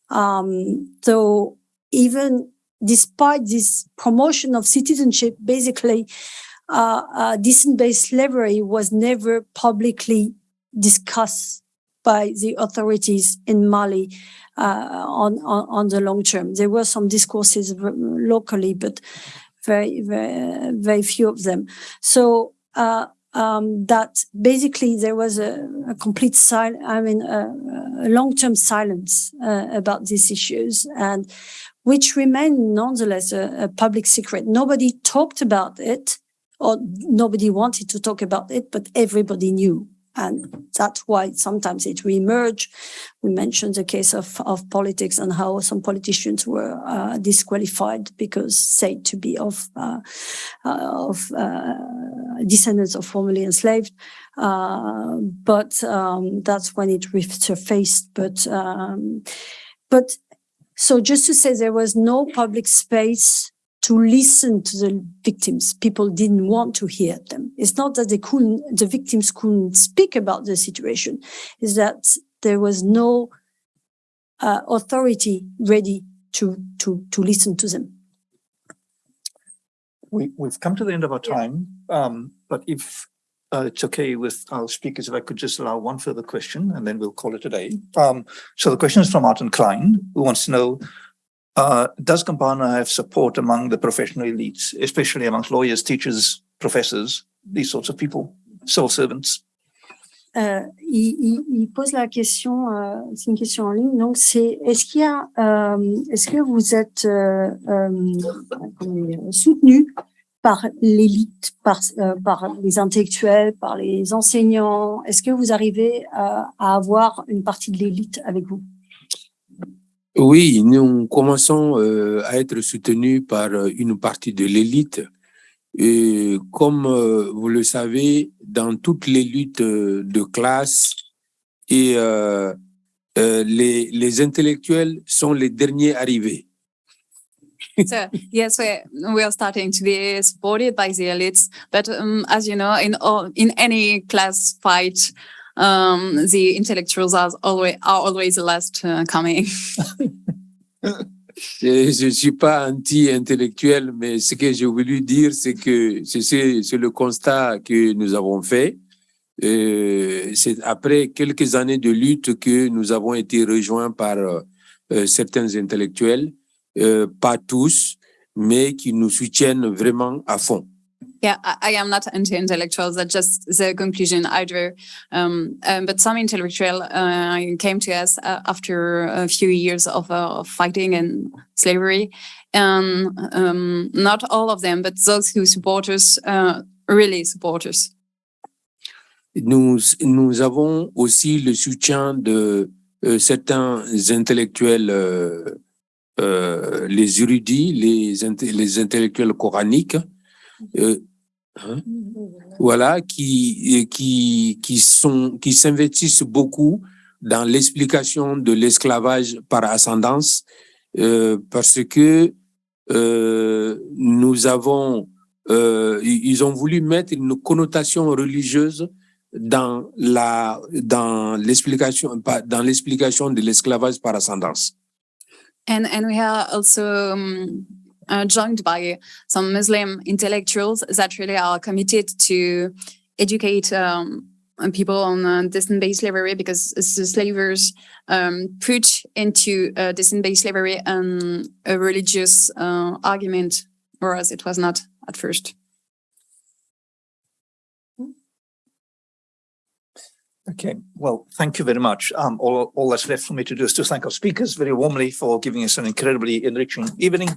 Um, so even despite this promotion of citizenship, basically, uh, uh, descent-based slavery was never publicly discussed by the authorities in Mali on, on on the long term. There were some discourses locally, but very very very few of them. So uh, um, that basically there was a, a complete silence. I mean, a, a long term silence uh, about these issues, and which remained nonetheless a, a public secret. Nobody talked about it, or nobody wanted to talk about it, but everybody knew. And that's why sometimes it reemerged. We mentioned the case of, of politics and how some politicians were uh, disqualified because said to be of uh, uh, of uh, descendants of formerly enslaved. Uh, but um, that's when it resurfaced. But um, but so just to say, there was no public space to listen to the victims. People didn't want to hear them. It's not that they couldn't, the victims couldn't speak about the situation. Is that there was no uh, authority ready to, to, to listen to them. We, we've come to the end of our Yeah. time, um, but if uh, it's okay with our speakers, if I could just allow one further question and then we'll call it a day. Um, so the question is from Martin Klein, who wants to know, uh, does Campana have support among the professional elites, especially amongst lawyers, teachers, professors, these sorts of people, civil servants? Euh, il, il- il pose la question, euh, c'est une question en ligne. Donc, c'est est-ce qu'il y a, euh, est-ce que vous êtes euh, euh, soutenu par l'élite, par, euh, par les intellectuels, par les enseignants? Est-ce que vous arrivez à avoir une partie de l'élite avec vous? Oui, nous commençons euh, à être soutenus par euh, une partie de l'élite. Et comme euh, vous le savez, dans toutes les luttes de classe, les intellectuels sont les derniers arrivés. so yes, we we are starting to be supported by the elites, but um, as you know, in all in any class fight, um, the intellectuals are always are always the last uh, coming. Je ne suis pas anti-intellectuel, mais ce que j'ai voulu dire, c'est que c'est- le constat que nous avons fait. Euh, c'est après quelques années de lutte que nous avons été rejoints par euh, certains intellectuels, euh, pas tous, mais qui nous soutiennent vraiment à fond. Yeah, I, I am not anti-intellectuals. That's just the conclusion I drew. Um, um, but some intellectual uh, came to us uh, after a few years of, uh, of fighting and slavery, and um, not all of them, but those who support us, uh, really support us. Nous, nous avons aussi le soutien de euh, certains intellectuels, euh, euh, les érudits, les, les intellectuels coraniques, euh, hein, voilà, qui, qui, qui sont, qui s'investissent beaucoup dans l'explication de l'esclavage par ascendance, euh, parce que euh, nous avons, euh, ils ont voulu mettre une connotation religieuse dans la dans l'explication dans l'explication de l'esclavage par ascendance. And and we um, uh, joined by some Muslim intellectuals that really are committed to educate um, people on uh, descent-based slavery because the slavers um, put into uh, descent-based slavery um, a religious uh, argument, whereas it was not at first. Okay, well, thank you very much. Um, all, all that's left for me to do is to thank our speakers very warmly for giving us an incredibly enriching evening.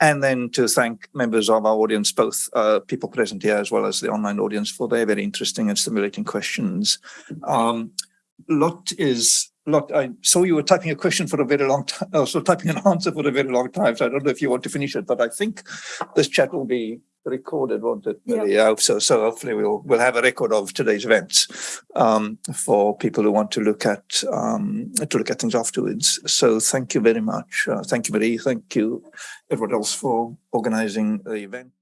And then to thank members of our audience, both uh, people present here as well as the online audience for their very interesting and stimulating questions. Um, Lot is, Lot, I saw you were typing a question for a very long time, also typing an answer for a very long time. So I don't know if you want to finish it, but I think this chat will be recorded, won't it? Yeah. Yeah, so. So hopefully we'll, we'll have a record of today's events um, for people who want to look at, um, to look at things afterwards. So thank you very much. Uh, thank you, Marie. Thank you, everyone else for organizing the event.